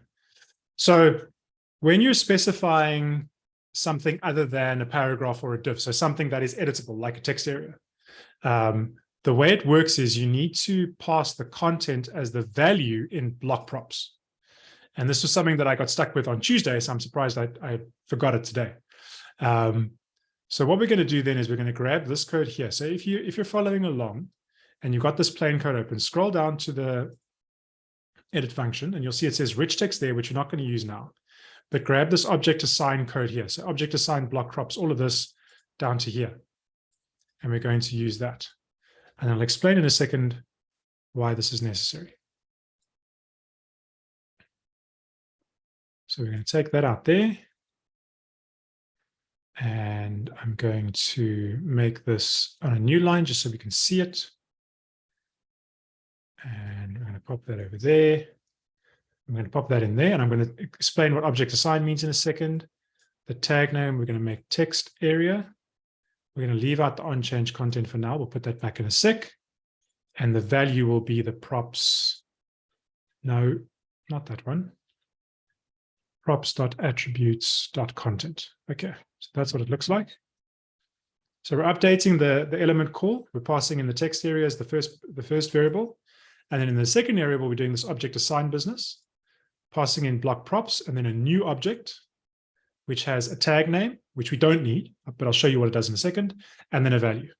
So when you're specifying something other than a paragraph or a div, so something that is editable, like a text area, um, the way it works is you need to pass the content as the value in block props. And this was something that I got stuck with on Tuesday, so I'm surprised I, I forgot it today. Um, so what we're going to do then is we're going to grab this code here. So if you if you're following along and you've got this plain code open, scroll down to the edit function and you'll see it says rich text there, which we're not going to use now. But grab this object assign code here. So object assign block props, all of this down to here. And we're going to use that. And I'll explain in a second why this is necessary. So we're going to take that out there. And I'm going to make this on a new line just so we can see it. And I'm going to pop that over there. I'm going to pop that in there and I'm going to explain what object assign means in a second. The tag name, we're going to make text area. We're going to leave out the on-change content for now. We'll put that back in a sec. And the value will be the props. No, not that one. Props.attributes.content. Okay. So that's what it looks like. So we're updating the, the element call. We're passing in the text area as the first, the first variable. And then in the second variable, we're doing this object assign business, passing in block props, and then a new object, which has a tag name, which we don't need, but I'll show you what it does in a second, and then a value.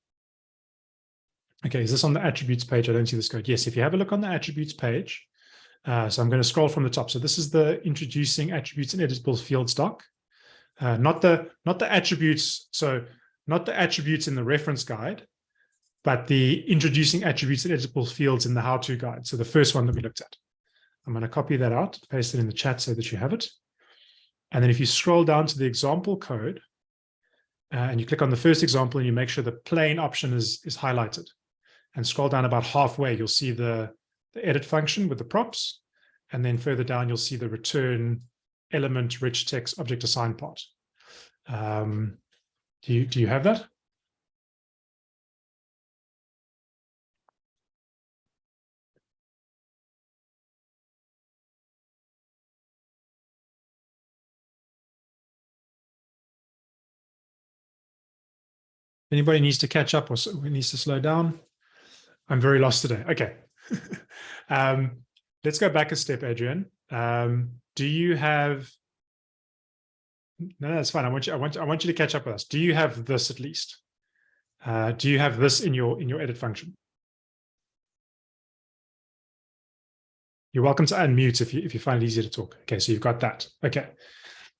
Okay, is this on the attributes page? I don't see this code. Yes, if you have a look on the attributes page, uh, so I'm going to scroll from the top. So this is the introducing attributes and editable fields doc. Uh, not the not the attributes, so not the attributes in the reference guide, but the introducing attributes and editable fields in the how-to guide. So the first one that we looked at. I'm going to copy that out, paste it in the chat so that you have it. And then if you scroll down to the example code, uh, and you click on the first example and you make sure the plain option is, is highlighted. And scroll down about halfway, you'll see the, the edit function with the props. And then further down, you'll see the return element rich text object assign part. Um, do you do you have that? Anybody needs to catch up or needs to slow down? I'm very lost today. Okay. um, let's go back a step, Adrian. Um, do you have no, that's fine. I want you i want i want you to catch up with us. Do you have this at least? Uh, do you have this in your in your edit function? You're welcome to unmute if you if you find it easier to talk. Okay so you've got that. Okay.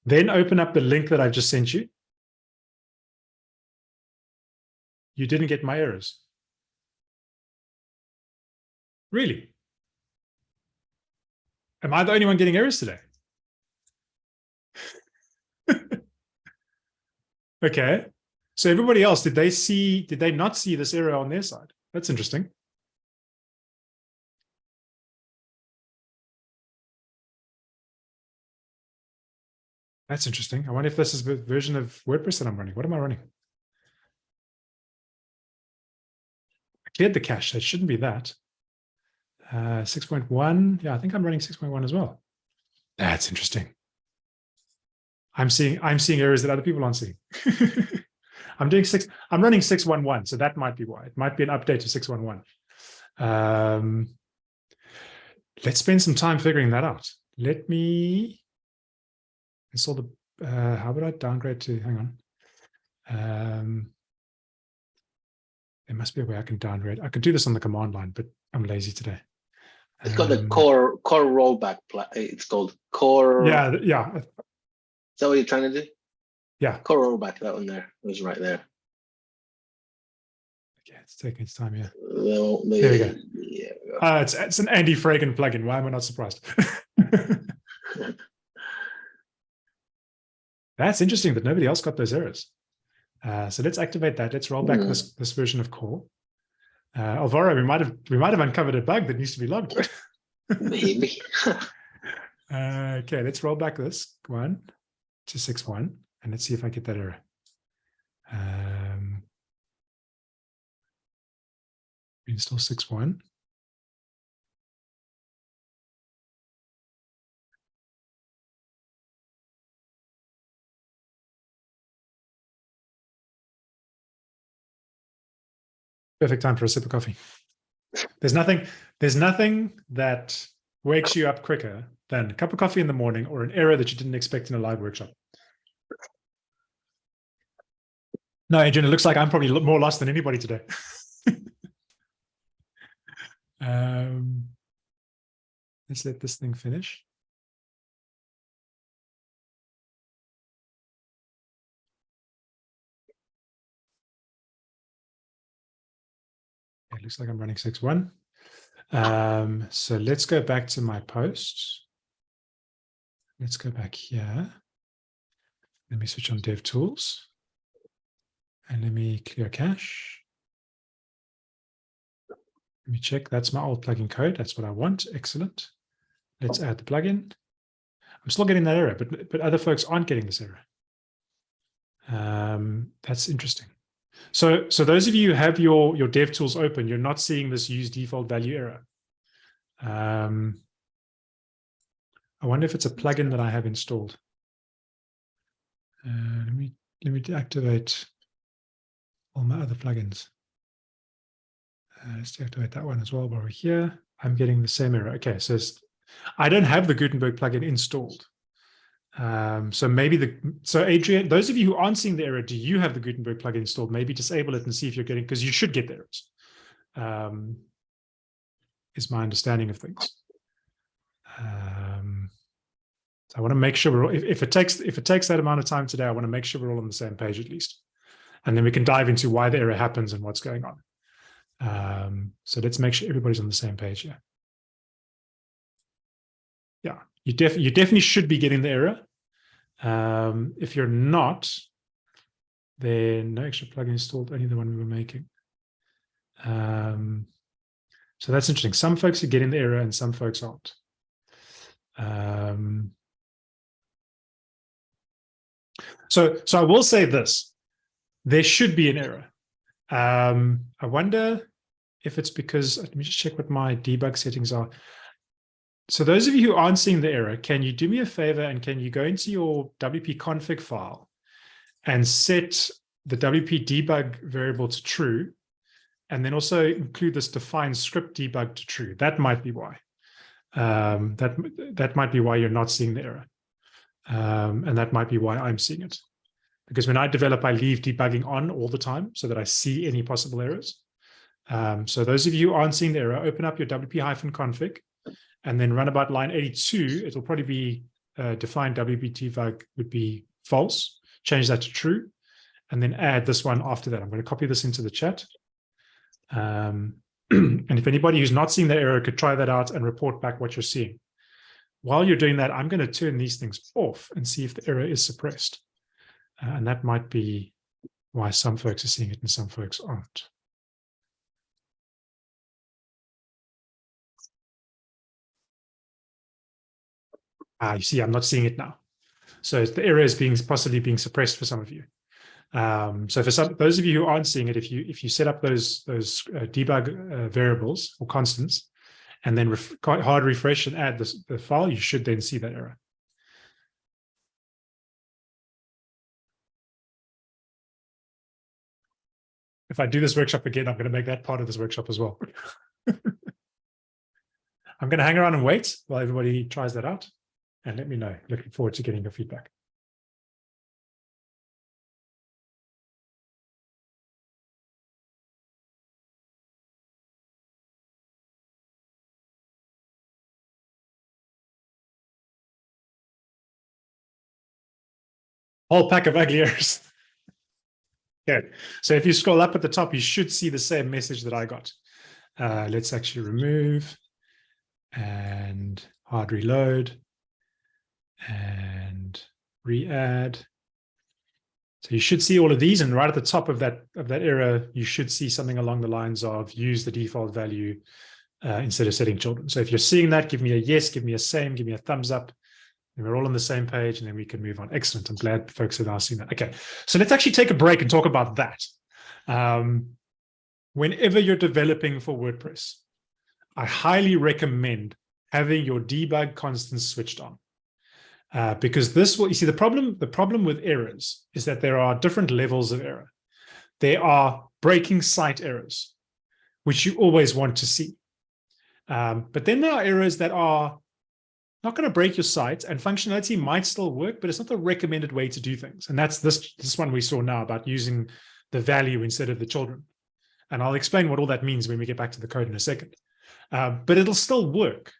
Then open up the link that i've just sent you. You didn't get my errors. Really Am I the only one getting errors today? okay. So everybody else, did they see, did they not see this error on their side? That's interesting. That's interesting. I wonder if this is the version of WordPress that I'm running. What am I running? I cleared the cache. It shouldn't be that. Uh, 6.1. Yeah, I think I'm running 6.1 as well. That's interesting. I'm seeing I'm seeing errors that other people aren't seeing. I'm doing six. I'm running 611, so that might be why. It might be an update to 611. Um, let's spend some time figuring that out. Let me install the, uh, how would I downgrade to, hang on. Um, there must be a way I can downgrade. I could do this on the command line, but I'm lazy today. It's got the Um, core core rollback. pla- It's called core. Yeah, yeah. Is that what you're trying to do? Yeah. Core rollback. That one there it was right there. Okay, it's taking its time here. Well, There we go. Yeah. Uh, it's, it's an Andy Fragen plugin. Why am I not surprised? That's interesting that nobody else got those errors. Uh, so let's activate that. Let's roll back Hmm. this this version of core. Uh, Alvaro, we might have we might have uncovered a bug that needs to be logged. Maybe. Uh, okay, let's roll back this one to six one, and let's see if I get that error. Um, install six one. Perfect time for a sip of coffee. There's nothing. There's nothing that wakes you up quicker than a cup of coffee in the morning or an error that you didn't expect in a live workshop. No, Adrian, it looks like I'm probably more lost than anybody today. um, let's let this thing finish. It looks like I'm running 6-1. Um, so let's go back to my posts. Let's go back here. Let me switch on dev tools. And let me clear cache. Let me check. That's my old plugin code. That's what I want. Excellent. Let's add the plugin. I'm still getting that error, but, but other folks aren't getting this error. Um, that's interesting. So, so those of you who have your, your dev tools open, you're not seeing this use default value error. Um, I wonder if it's a plugin that I have installed. Uh, let me let me deactivate all my other plugins. Uh, let's deactivate that one as well while we're here. I'm getting the same error. Okay, so I don't have the Gutenberg plugin installed. Um, so maybe the so Adrian, those of you who aren't seeing the error, do you have the Gutenberg plugin installed? Maybe disable it and see if you're getting because you should get the errors. Um, is my understanding of things. Um, so I want to make sure we're all, if, if it takes if it takes that amount of time today, I want to make sure we're all on the same page at least, and then we can dive into why the error happens and what's going on. Um, so let's make sure everybody's on the same page here. Yeah, you def you definitely should be getting the error. Um, if you're not, then no extra plugin installed, only the one we were making. Um, so that's interesting. Some folks are getting the error and some folks aren't. Um, so, so I will say this, there should be an error. Um, I wonder if it's because, let me just check what my debug settings are. So those of you who aren't seeing the error, can you do me a favor and can you go into your WP config file and set the WP debug variable to true and then also include this define script debug to true. That might be why. Um, that, that might be why you're not seeing the error. Um, and that might be why I'm seeing it. Because when I develop, I leave debugging on all the time so that I see any possible errors. Um, so those of you who aren't seeing the error, open up your WP-config and then run about line 82. It'll probably be uh, WP would be false. Change that to true. And then add this one after that. I'm going to copy this into the chat. Um, and if anybody who's not seeing the error could try that out and report back what you're seeing. While you're doing that, I'm going to turn these things off and see if the error is suppressed. Uh, and that might be why some folks are seeing it and some folks aren't. Ah, you see, I'm not seeing it now. So the error is being possibly being suppressed for some of you. Um, so for some, those of you who aren't seeing it, if you if you set up those those uh, debug uh, variables or constants, and then ref hard refresh and add the file, you should then see that error. If I do this workshop again, I'm going to make that part of this workshop as well. I'm going to hang around and wait while everybody tries that out and let me know. Looking forward to getting your feedback. whole pack of ugly errors. okay, so if you scroll up at the top, you should see the same message that I got. Uh, let's actually remove and hard reload and re-add. So you should see all of these, and right at the top of that of that error, you should see something along the lines of use the default value uh, instead of setting children. So if you're seeing that, give me a yes, give me a same, give me a thumbs up and we're all on the same page and then we can move on. Excellent. I'm glad folks have now seen that. Okay, so let's actually take a break and talk about that. Um, whenever you're developing for WordPress, I highly recommend having your debug constants switched on. Uh, because this will, you see, the problem, the problem with errors is that there are different levels of error. There are breaking site errors, which you always want to see. Um, but then there are errors that are not going to break your site and functionality might still work, but it's not the recommended way to do things. And that's this, this one we saw now about using the value instead of the children. And I'll explain what all that means when we get back to the code in a second. Uh, but it'll still work.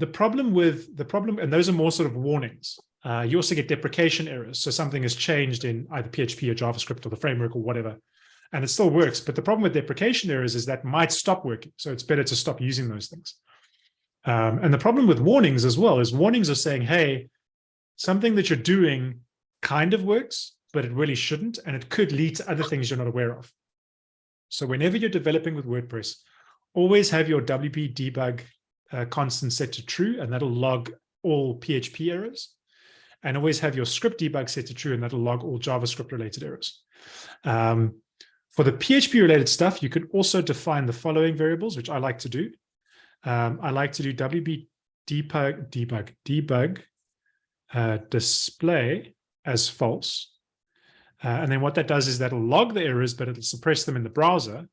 The problem with the problem, and those are more sort of warnings. Uh, you also get deprecation errors. So something has changed in either PHP or JavaScript or the framework or whatever, and it still works. But the problem with deprecation errors is that might stop working. So it's better to stop using those things. Um, and the problem with warnings as well is warnings are saying, hey, something that you're doing kind of works, but it really shouldn't, and it could lead to other things you're not aware of. So whenever you're developing with WordPress, always have your WP debug uh, constant set to true, and that'll log all PHP errors. And always have your script debug set to true, and that'll log all JavaScript related errors. Um, for the PHP related stuff, you can also define the following variables, which I like to do. Um, I like to do WP debug, debug, debug uh, display as false. Uh, and then what that does is that'll log the errors, but it'll suppress them in the browser.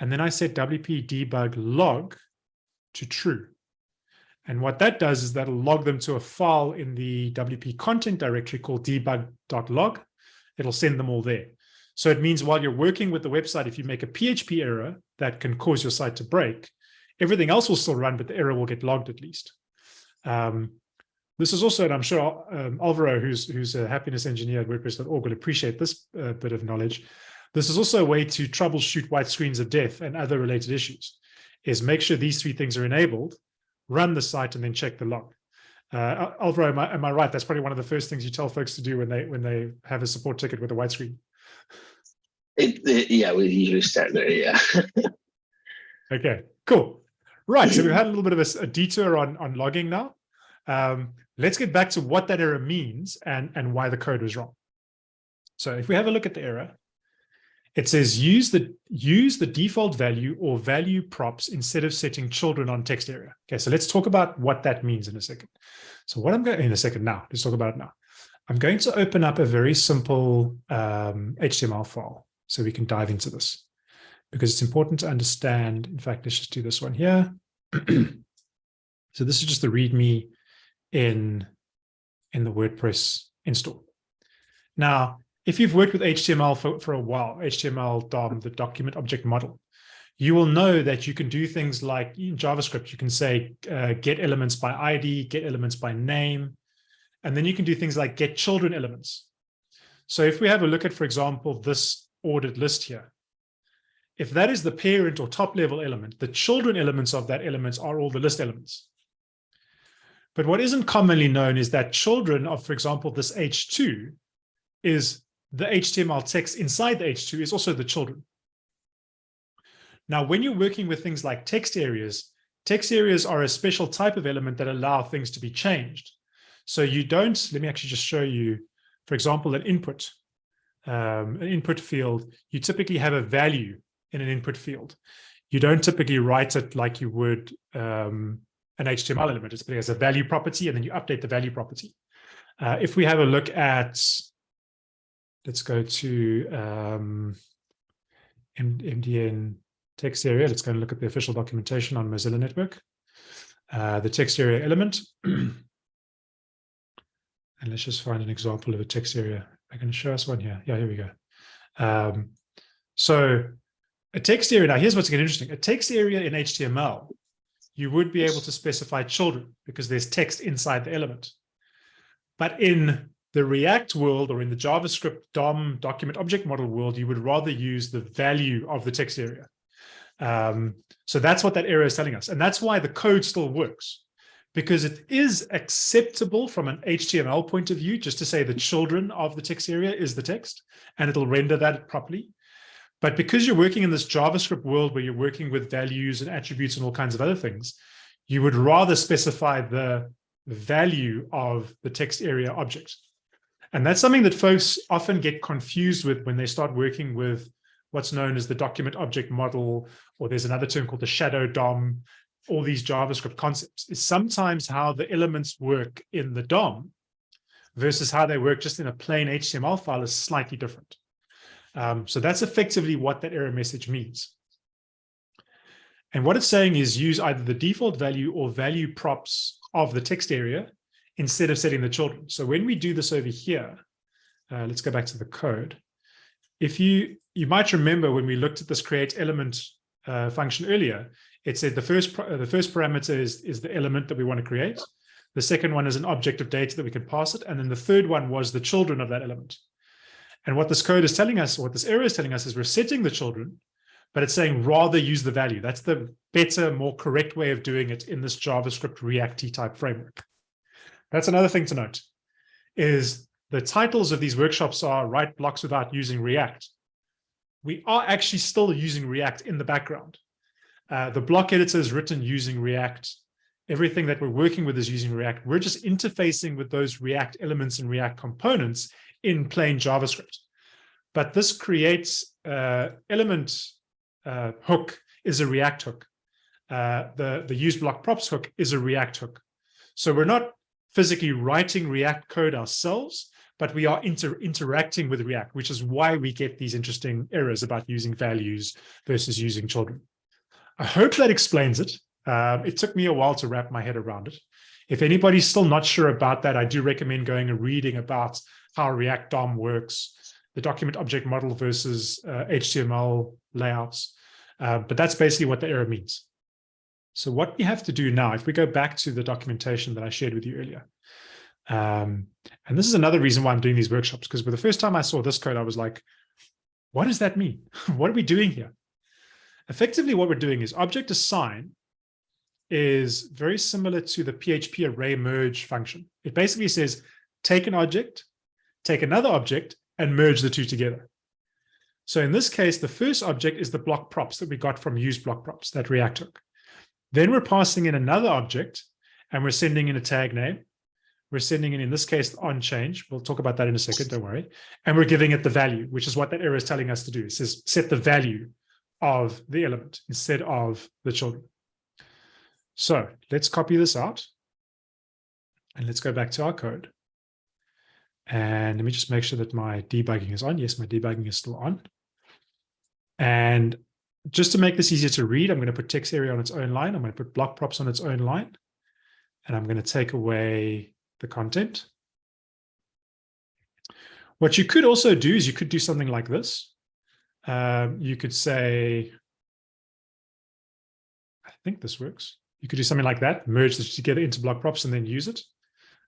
And then I set WP debug log to true. And what that does is that'll log them to a file in the WP content directory called debug.log. It'll send them all there. So it means while you're working with the website, if you make a PHP error that can cause your site to break, Everything else will still run, but the error will get logged at least. Um, this is also, and I'm sure um, Alvaro, who's who's a happiness engineer at WordPress.org, will appreciate this uh, bit of knowledge. This is also a way to troubleshoot white screens of death and other related issues, is make sure these three things are enabled, run the site, and then check the log. Uh, Alvaro, am I, am I right? That's probably one of the first things you tell folks to do when they when they have a support ticket with a white screen. It, it, yeah, we usually start there. Yeah. okay, cool. Right, so we've had a little bit of a, a detour on, on logging now. Um, let's get back to what that error means and, and why the code was wrong. So if we have a look at the error, it says use the use the default value or value props instead of setting children on text area. Okay, so let's talk about what that means in a second. So what I'm going in a second now, let's talk about it now. I'm going to open up a very simple um, HTML file so we can dive into this because it's important to understand. In fact, let's just do this one here. so this is just the README in, in the WordPress install. Now, if you've worked with HTML for, for a while, HTML DOM, the document object model, you will know that you can do things like in JavaScript, you can say uh, get elements by ID, get elements by name, and then you can do things like get children elements. So if we have a look at, for example, this ordered list here, if that is the parent or top level element, the children elements of that element are all the list elements. But what isn't commonly known is that children of, for example, this H2 is the HTML text inside the H2 is also the children. Now, when you're working with things like text areas, text areas are a special type of element that allow things to be changed. So you don't, let me actually just show you, for example, an input, um, an input field, you typically have a value in an input field. You don't typically write it like you would um, an HTML element. It's as a value property, and then you update the value property. Uh, if we have a look at, let's go to um, MDN text area. Let's go and look at the official documentation on Mozilla Network. Uh, the text area element. and let's just find an example of a text area. I can show us one here. Yeah, here we go. Um, so a text area, now here's what's getting interesting. A text area in HTML, you would be able to specify children because there's text inside the element. But in the React world or in the JavaScript DOM document object model world, you would rather use the value of the text area. Um, so that's what that error is telling us. And that's why the code still works because it is acceptable from an HTML point of view, just to say the children of the text area is the text, and it'll render that properly. But because you're working in this JavaScript world where you're working with values and attributes and all kinds of other things, you would rather specify the value of the text area object. And that's something that folks often get confused with when they start working with what's known as the document object model, or there's another term called the shadow DOM, all these JavaScript concepts, is sometimes how the elements work in the DOM versus how they work just in a plain HTML file is slightly different. Um, so that's effectively what that error message means. And what it's saying is use either the default value or value props of the text area instead of setting the children. So when we do this over here, uh, let's go back to the code. If you, you might remember when we looked at this create element uh, function earlier, it said the first, the first parameter is, is the element that we want to create. The second one is an object of data that we can pass it. And then the third one was the children of that element. And what this code is telling us, what this error is telling us is we're setting the children, but it's saying rather use the value. That's the better, more correct way of doing it in this JavaScript React type framework. That's another thing to note is the titles of these workshops are write blocks without using React. We are actually still using React in the background. Uh, the block editor is written using React. Everything that we're working with is using React. We're just interfacing with those React elements and React components in plain JavaScript. But this creates uh, element uh, hook is a React hook. Uh, the, the use block props hook is a React hook. So we're not physically writing React code ourselves, but we are inter interacting with React, which is why we get these interesting errors about using values versus using children. I hope that explains it. Um, it took me a while to wrap my head around it. If anybody's still not sure about that, I do recommend going and reading about how React DOM works, the document object model versus uh, HTML layouts. Uh, but that's basically what the error means. So what we have to do now, if we go back to the documentation that I shared with you earlier, um, and this is another reason why I'm doing these workshops, because for the first time I saw this code, I was like, what does that mean? what are we doing here? Effectively, what we're doing is object assign is very similar to the PHP array merge function. It basically says, take an object, take another object, and merge the two together. So in this case, the first object is the block props that we got from use block props, that React hook. Then we're passing in another object, and we're sending in a tag name. We're sending in, in this case, on change. We'll talk about that in a second, don't worry. And we're giving it the value, which is what that error is telling us to do. It says set the value of the element instead of the children. So let's copy this out. And let's go back to our code. And let me just make sure that my debugging is on. Yes, my debugging is still on. And just to make this easier to read, I'm going to put text area on its own line. I'm going to put block props on its own line. And I'm going to take away the content. What you could also do is you could do something like this. Um, you could say, I think this works. You could do something like that, merge this together into block props and then use it.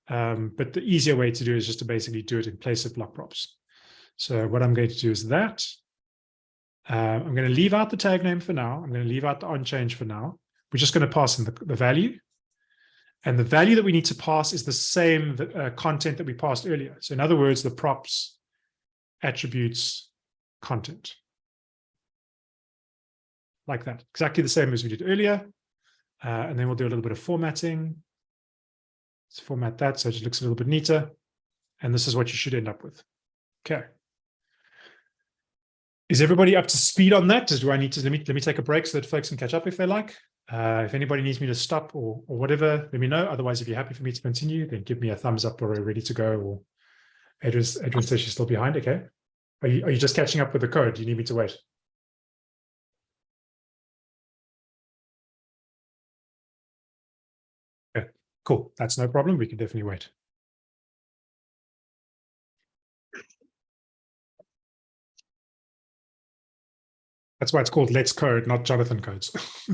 Um, but the easier way to do is just to basically do it in place of block props. So what I'm going to do is that. Uh, I'm going to leave out the tag name for now. I'm going to leave out the on change for now. We're just going to pass in the, the value. And the value that we need to pass is the same uh, content that we passed earlier. So in other words, the props attributes content. Like that, exactly the same as we did earlier. Uh, and then we'll do a little bit of formatting. Let's format that so it looks a little bit neater. And this is what you should end up with. Okay. Is everybody up to speed on that? Do I need to, let me, let me take a break so that folks can catch up if they like. Uh, if anybody needs me to stop or, or whatever, let me know. Otherwise, if you're happy for me to continue, then give me a thumbs up or a ready to go. Or Adrian, Adrian says she's still behind. Okay. Are you, are you just catching up with the code? Do you need me to wait? Cool. That's no problem. We can definitely wait. That's why it's called Let's Code, not Jonathan Codes.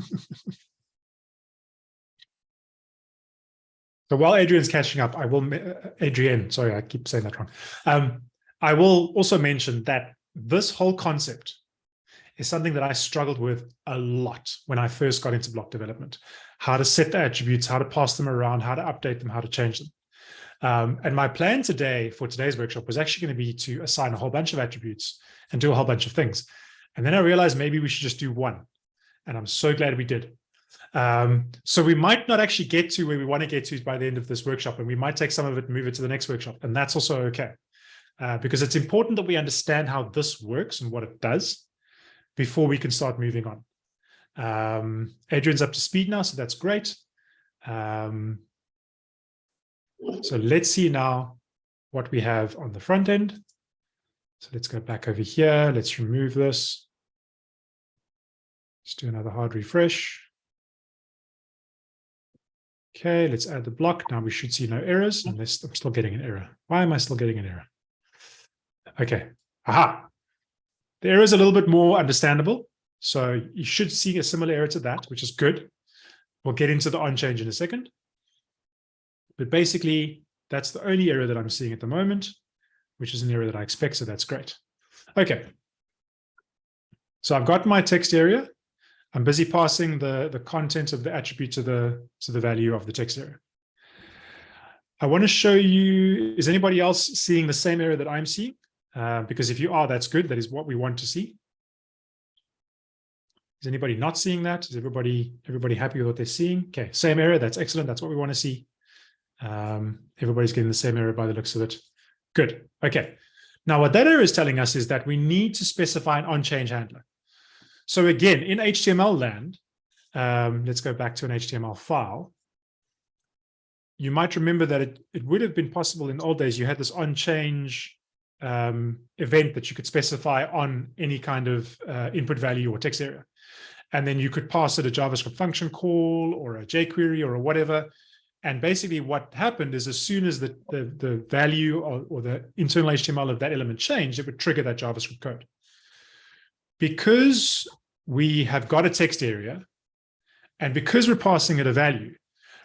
so while Adrian's catching up, I will, uh, Adrian, sorry, I keep saying that wrong. Um, I will also mention that this whole concept is something that I struggled with a lot when I first got into block development. How to set the attributes, how to pass them around, how to update them, how to change them. Um, and my plan today for today's workshop was actually going to be to assign a whole bunch of attributes and do a whole bunch of things. And then I realized maybe we should just do one. And I'm so glad we did. Um, so we might not actually get to where we want to get to by the end of this workshop, and we might take some of it and move it to the next workshop. And that's also okay, uh, because it's important that we understand how this works and what it does before we can start moving on. Um, Adrian's up to speed now, so that's great. Um, so let's see now what we have on the front end. So let's go back over here. Let's remove this. Let's do another hard refresh. Okay, let's add the block. Now we should see no errors unless I'm still getting an error. Why am I still getting an error? Okay, aha. The error is a little bit more understandable. So you should see a similar error to that, which is good. We'll get into the on change in a second. But basically, that's the only error that I'm seeing at the moment which is an area that I expect, so that's great. Okay. So I've got my text area. I'm busy passing the, the content of the attribute to the, to the value of the text area. I want to show you, is anybody else seeing the same area that I'm seeing? Uh, because if you are, that's good. That is what we want to see. Is anybody not seeing that? Is everybody everybody happy with what they're seeing? Okay, same area. That's excellent. That's what we want to see. Um, everybody's getting the same area by the looks of it. Good. Okay. Now, what that error is telling us is that we need to specify an on-change handler. So again, in HTML land, um, let's go back to an HTML file. You might remember that it, it would have been possible in old days, you had this on-change um, event that you could specify on any kind of uh, input value or text area. And then you could pass it a JavaScript function call or a jQuery or a whatever, and basically what happened is as soon as the, the, the value or, or, the internal HTML of that element changed, it would trigger that JavaScript code. Because we have got a text area, and because we're passing it a value,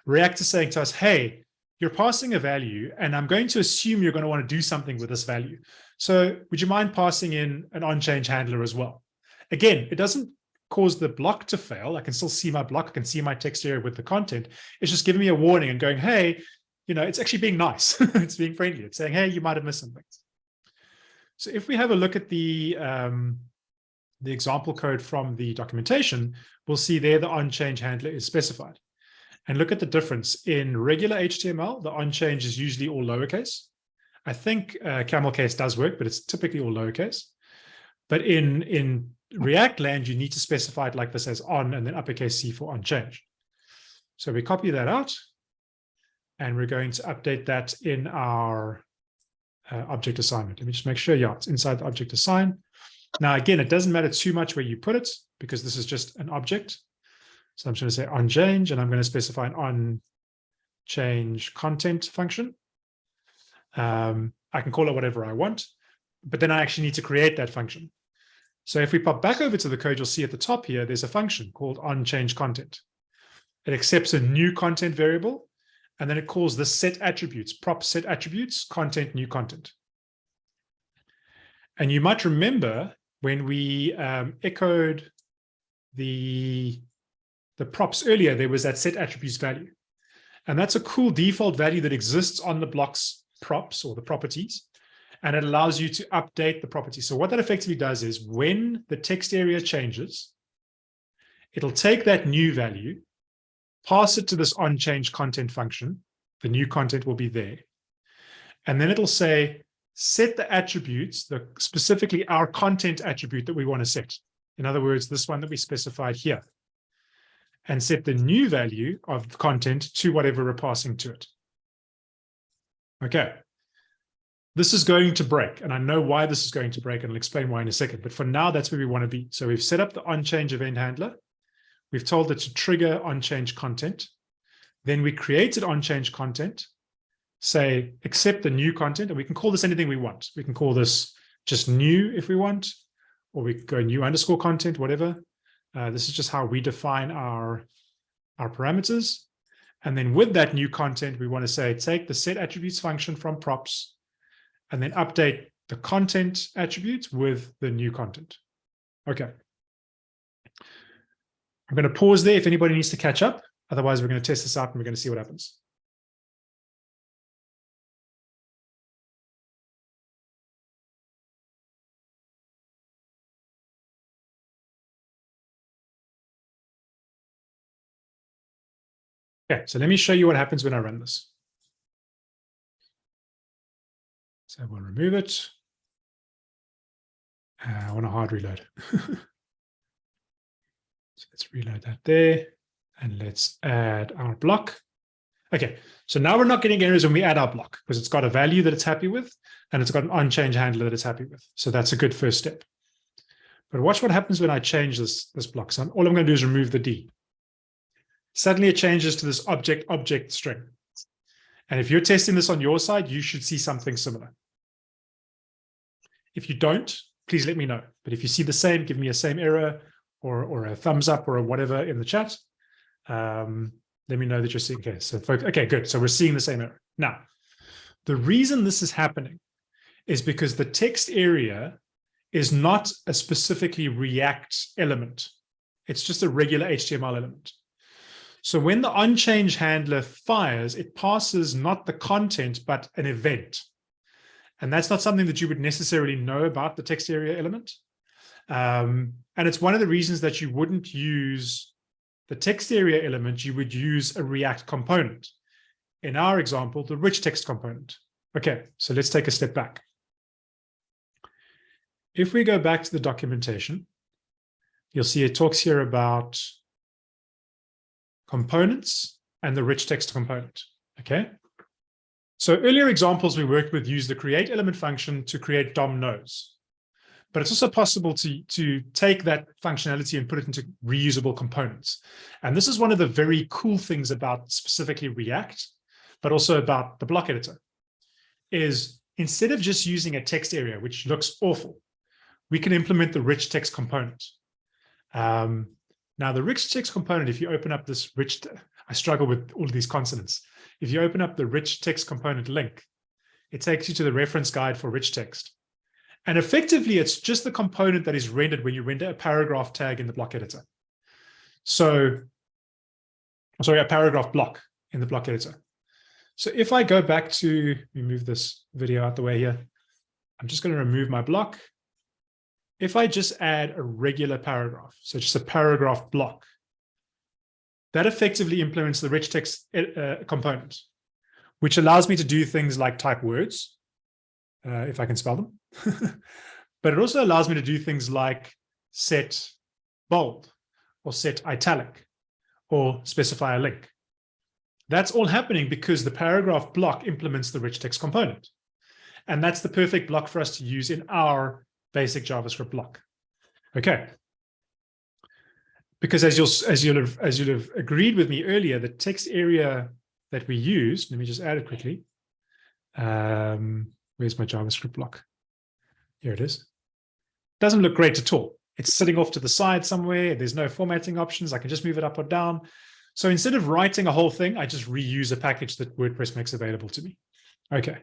React is saying to us, hey, you're passing a value, and I'm going to assume you're going to want to do something with this value. So would you mind passing in an on-change handler as well? Again, it doesn't cause the block to fail. I can still see my block. I can see my text area with the content. It's just giving me a warning and going, hey, you know, it's actually being nice. it's being friendly. It's saying, hey, you might have missed some things. So if we have a look at the, um, the example code from the documentation, we'll see there the on-change handler is specified. And look at the difference. In regular HTML, the on-change is usually all lowercase. I think uh, camel case does work, but it's typically all lowercase. But in, in React land, you need to specify it like this as on and then uppercase C for on change. So we copy that out and we're going to update that in our uh, object assignment. Let me just make sure, yeah, it's inside the object assign. Now, again, it doesn't matter too much where you put it because this is just an object. So I'm just going to say on change and I'm going to specify an on change content function. Um, I can call it whatever I want, but then I actually need to create that function. So if we pop back over to the code, you'll see at the top here, there's a function called onChangeContent. It accepts a new content variable, and then it calls the set attributes, prop set attributes, content, new content. And you might remember when we um, echoed the, the props earlier, there was that set attributes value. And that's a cool default value that exists on the blocks props or the properties and it allows you to update the property. So what that effectively does is when the text area changes, it'll take that new value, pass it to this onChange content function, the new content will be there. And then it'll say, set the attributes, the specifically our content attribute that we want to set. In other words, this one that we specified here. And set the new value of the content to whatever we're passing to it. Okay. This is going to break, and I know why this is going to break, and I'll explain why in a second. But for now, that's where we want to be. So we've set up the on-change event handler. We've told it to trigger on-change content. Then we created on-change content, say accept the new content, and we can call this anything we want. We can call this just new if we want, or we go new underscore content, whatever. Uh, this is just how we define our, our parameters. And then with that new content, we want to say, take the set attributes function from props and then update the content attributes with the new content. Okay. I'm going to pause there if anybody needs to catch up. Otherwise, we're going to test this out and we're going to see what happens. Okay, so let me show you what happens when I run this. So we'll remove it. Uh, I want a hard reload. so let's reload that there. And let's add our block. Okay, so now we're not getting errors when we add our block because it's got a value that it's happy with and it's got an on-change handler that it's happy with. So that's a good first step. But watch what happens when I change this, this block. So all I'm going to do is remove the D. Suddenly it changes to this object object string. And if you're testing this on your side, you should see something similar. If you don't, please let me know. But if you see the same, give me a same error or, or a thumbs up or a whatever in the chat. Um, let me know that you're seeing, okay, so folks, okay, good. So we're seeing the same error. Now, the reason this is happening is because the text area is not a specifically React element. It's just a regular HTML element. So when the onChange handler fires, it passes not the content, but an event. And that's not something that you would necessarily know about the text area element. Um, and it's one of the reasons that you wouldn't use the text area element, you would use a React component. In our example, the rich text component. Okay, so let's take a step back. If we go back to the documentation, you'll see it talks here about components and the rich text component. Okay. So earlier examples we worked with use the create element function to create DOM nodes. But it's also possible to, to take that functionality and put it into reusable components. And this is one of the very cool things about specifically React, but also about the block editor, is instead of just using a text area, which looks awful, we can implement the rich text component. Um, now, the rich text component, if you open up this rich, I struggle with all of these consonants. If you open up the rich text component link, it takes you to the reference guide for rich text. And effectively, it's just the component that is rendered when you render a paragraph tag in the block editor. So, sorry, a paragraph block in the block editor. So if I go back to, let me move this video out the way here. I'm just going to remove my block if I just add a regular paragraph, so just a paragraph block, that effectively implements the rich text uh, component, which allows me to do things like type words, uh, if I can spell them. but it also allows me to do things like set bold or set italic or specify a link. That's all happening because the paragraph block implements the rich text component. And that's the perfect block for us to use in our basic JavaScript block. Okay. Because as you'll as you'll have as you'll have agreed with me earlier, the text area that we used, let me just add it quickly. Um, where's my JavaScript block? Here it is. Doesn't look great at all. It's sitting off to the side somewhere. There's no formatting options. I can just move it up or down. So instead of writing a whole thing, I just reuse a package that WordPress makes available to me. Okay.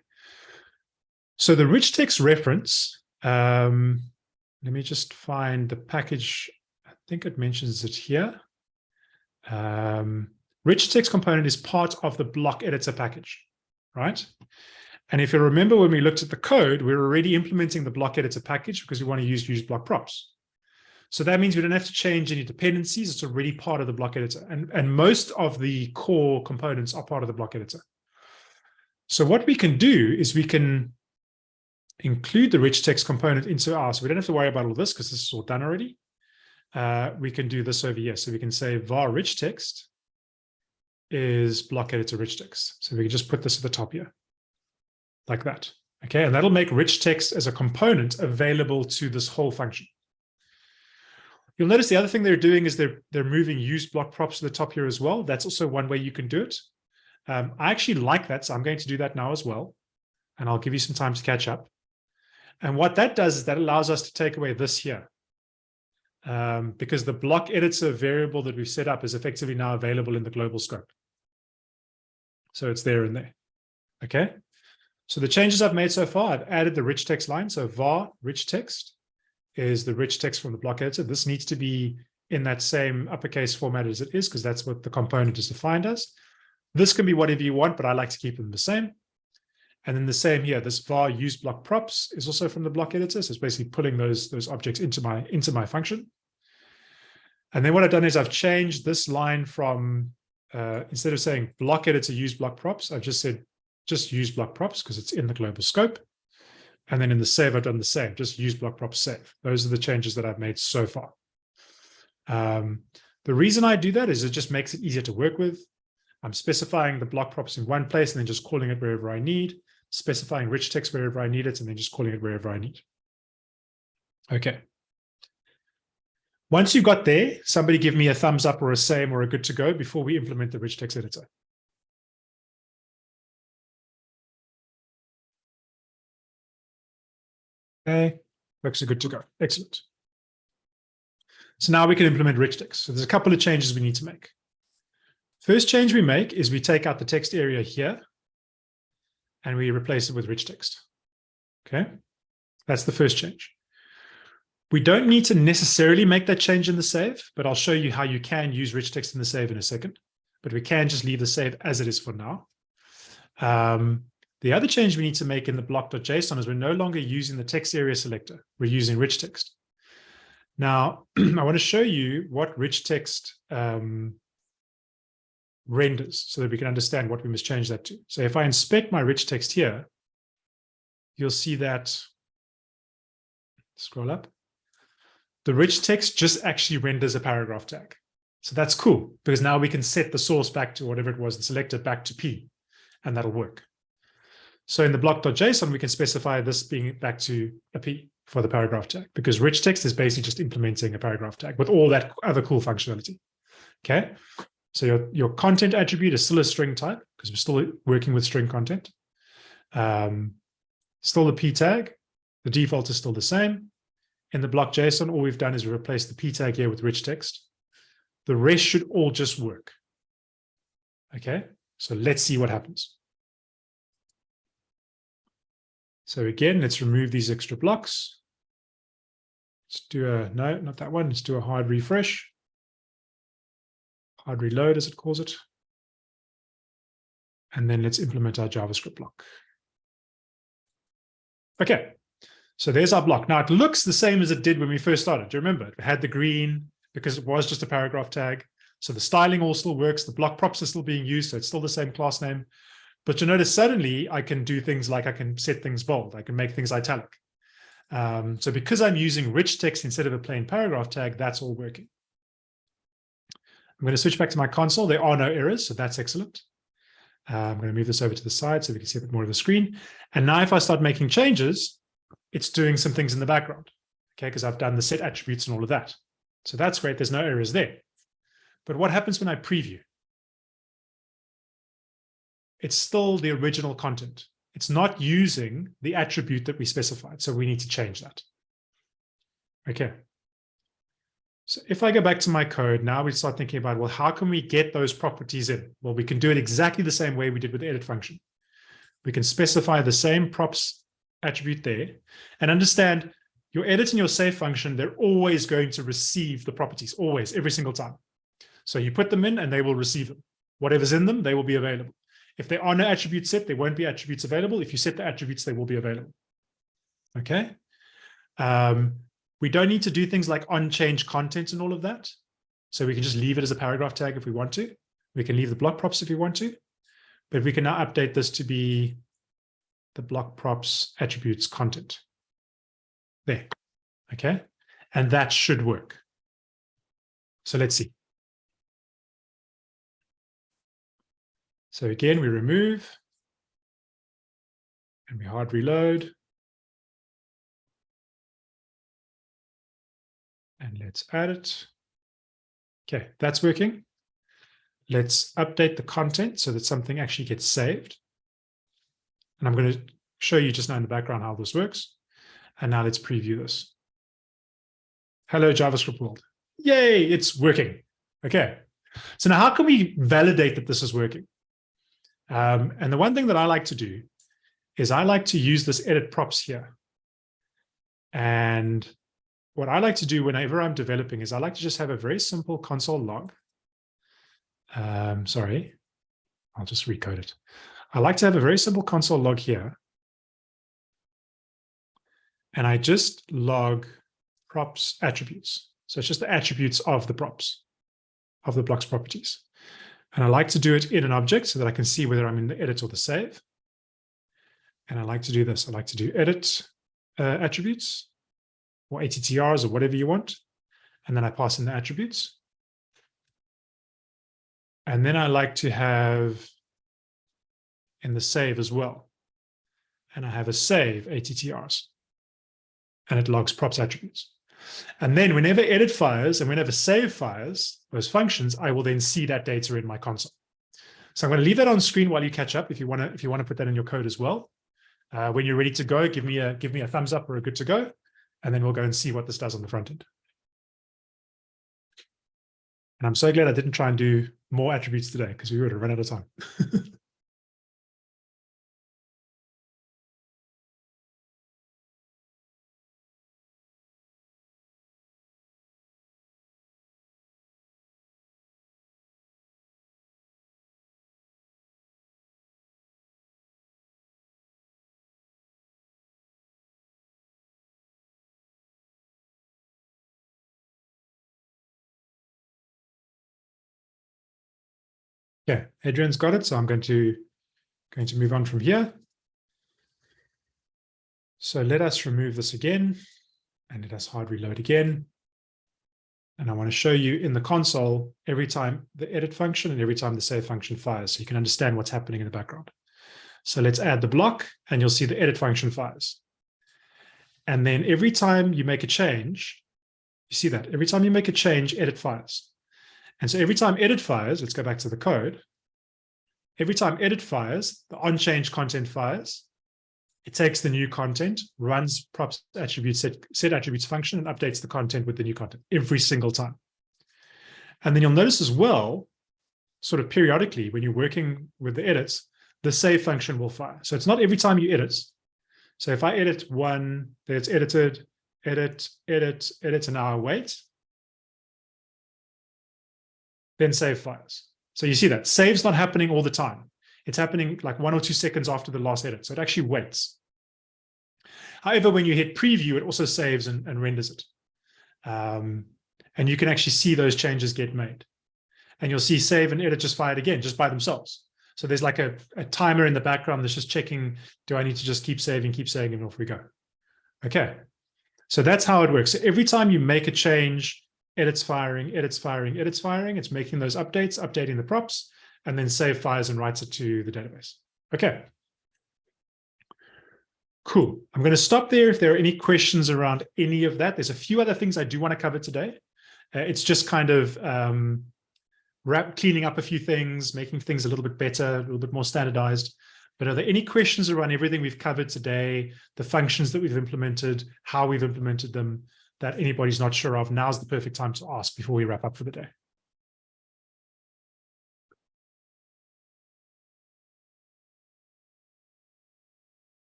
So the rich text reference um, let me just find the package. Think it mentions it here. Um, rich text component is part of the block editor package, right? And if you remember when we looked at the code, we we're already implementing the block editor package because we want to use use block props. So that means we don't have to change any dependencies. It's already part of the block editor. And, and most of the core components are part of the block editor. So what we can do is we can include the rich text component into R. So we don't have to worry about all this because this is all done already. Uh, we can do this over here. So we can say var rich text is block editor rich text. So we can just put this at the top here like that. Okay, and that'll make rich text as a component available to this whole function. You'll notice the other thing they're doing is they're they're moving use block props to the top here as well. That's also one way you can do it. Um, I actually like that, so I'm going to do that now as well. And I'll give you some time to catch up. And what that does is that allows us to take away this here. Um, because the block editor variable that we've set up is effectively now available in the global scope. So it's there and there. Okay. So the changes I've made so far, I've added the rich text line. So var rich text is the rich text from the block editor. This needs to be in that same uppercase format as it is, because that's what the component is defined as. This can be whatever you want, but I like to keep them the same. And then the same here, this var use block props is also from the block editor. So it's basically pulling those, those objects into my, into my function. And then what I've done is I've changed this line from, uh, instead of saying block editor use block props, I've just said just use block props because it's in the global scope. And then in the save, I've done the same, just use block props save. Those are the changes that I've made so far. Um, the reason I do that is it just makes it easier to work with. I'm specifying the block props in one place and then just calling it wherever I need, specifying rich text wherever I need it, and then just calling it wherever I need. Okay. Once you've got there, somebody give me a thumbs up or a same or a good to go before we implement the rich text editor. Okay, looks good to go. Excellent. So now we can implement rich text. So there's a couple of changes we need to make. First change we make is we take out the text area here and we replace it with rich text. Okay, that's the first change. We don't need to necessarily make that change in the save, but I'll show you how you can use rich text in the save in a second. But we can just leave the save as it is for now. Um, the other change we need to make in the block.json is we're no longer using the text area selector. We're using rich text. Now, I want to show you what rich text um, renders so that we can understand what we must change that to. So if I inspect my rich text here, you'll see that, scroll up, the rich text just actually renders a paragraph tag. So that's cool because now we can set the source back to whatever it was, the selector back to P, and that'll work. So in the block.json, we can specify this being back to a P for the paragraph tag because rich text is basically just implementing a paragraph tag with all that other cool functionality. Okay. So your, your content attribute is still a string type because we're still working with string content. Um, still the p tag. The default is still the same. In the block JSON, all we've done is we replace the p tag here with rich text. The rest should all just work. Okay, so let's see what happens. So again, let's remove these extra blocks. Let's do a, no, not that one. Let's do a hard refresh hard reload as it calls it. And then let's implement our JavaScript block. Okay, so there's our block. Now it looks the same as it did when we first started. Do you remember? It had the green because it was just a paragraph tag. So the styling all still works. The block props are still being used. So it's still the same class name. But you notice suddenly I can do things like I can set things bold. I can make things italic. Um, so because I'm using rich text instead of a plain paragraph tag, that's all working. I'm going to switch back to my console. There are no errors, so that's excellent. Uh, I'm going to move this over to the side so we can see a bit more of the screen. And now if I start making changes, it's doing some things in the background, okay, because I've done the set attributes and all of that. So that's great. There's no errors there. But what happens when I preview? It's still the original content. It's not using the attribute that we specified. So we need to change that. Okay. So if I go back to my code, now we start thinking about, well, how can we get those properties in? Well, we can do it exactly the same way we did with the edit function. We can specify the same props attribute there and understand your edit and your save function, they're always going to receive the properties, always, every single time. So you put them in and they will receive them. Whatever's in them, they will be available. If there are no attributes set, there won't be attributes available. If you set the attributes, they will be available. Okay. Um, we don't need to do things like on-change content and all of that. So we can just leave it as a paragraph tag if we want to. We can leave the block props if we want to. but we can now update this to be the block props attributes content. There, okay? And that should work. So let's see. So again, we remove and we hard reload. And let's add it. Okay, that's working. Let's update the content so that something actually gets saved. And I'm going to show you just now in the background how this works. And now let's preview this. Hello, JavaScript world. Yay, it's working. Okay. So now how can we validate that this is working? Um, and the one thing that I like to do is I like to use this edit props here. And what I like to do whenever I'm developing is I like to just have a very simple console log. Um, sorry, I'll just recode it. I like to have a very simple console log here. And I just log props attributes. So it's just the attributes of the props, of the blocks properties. And I like to do it in an object so that I can see whether I'm in the edit or the save. And I like to do this. I like to do edit uh, attributes or ATTRs or whatever you want. And then I pass in the attributes. And then I like to have in the save as well. And I have a save ATTRs. And it logs props attributes. And then whenever edit fires and whenever save fires, those functions, I will then see that data in my console. So I'm going to leave that on screen while you catch up if you want to if you want to put that in your code as well. Uh, when you're ready to go, give me a give me a thumbs up or a good to go, and then we'll go and see what this does on the front end. And I'm so glad I didn't try and do more attributes today because we would have run out of time. Okay, Adrian's got it, so I'm going to going to move on from here. So let us remove this again, and let us hard reload again. And I want to show you in the console every time the edit function and every time the save function fires, so you can understand what's happening in the background. So let's add the block, and you'll see the edit function fires. And then every time you make a change, you see that every time you make a change, edit fires. And so every time edit fires, let's go back to the code. Every time edit fires, the on-change content fires. It takes the new content, runs props attribute set, set attributes function and updates the content with the new content every single time. And then you'll notice as well, sort of periodically when you're working with the edits, the save function will fire. So it's not every time you edit. So if I edit one, that's edited, edit, edit, edit, and now I wait, then save fires. So you see that save's not happening all the time. It's happening like one or two seconds after the last edit. So it actually waits. However, when you hit preview, it also saves and, and renders it. Um, and you can actually see those changes get made. And you'll see save and edit just fired again, just by themselves. So there's like a, a timer in the background that's just checking, do I need to just keep saving, keep saving, and off we go. Okay. So that's how it works. So every time you make a change edits firing, edits firing, edits firing. It's making those updates, updating the props, and then save fires and writes it to the database. Okay. Cool. I'm going to stop there if there are any questions around any of that. There's a few other things I do want to cover today. Uh, it's just kind of um, wrap, cleaning up a few things, making things a little bit better, a little bit more standardized. But are there any questions around everything we've covered today, the functions that we've implemented, how we've implemented them? That anybody's not sure of, now's the perfect time to ask before we wrap up for the day.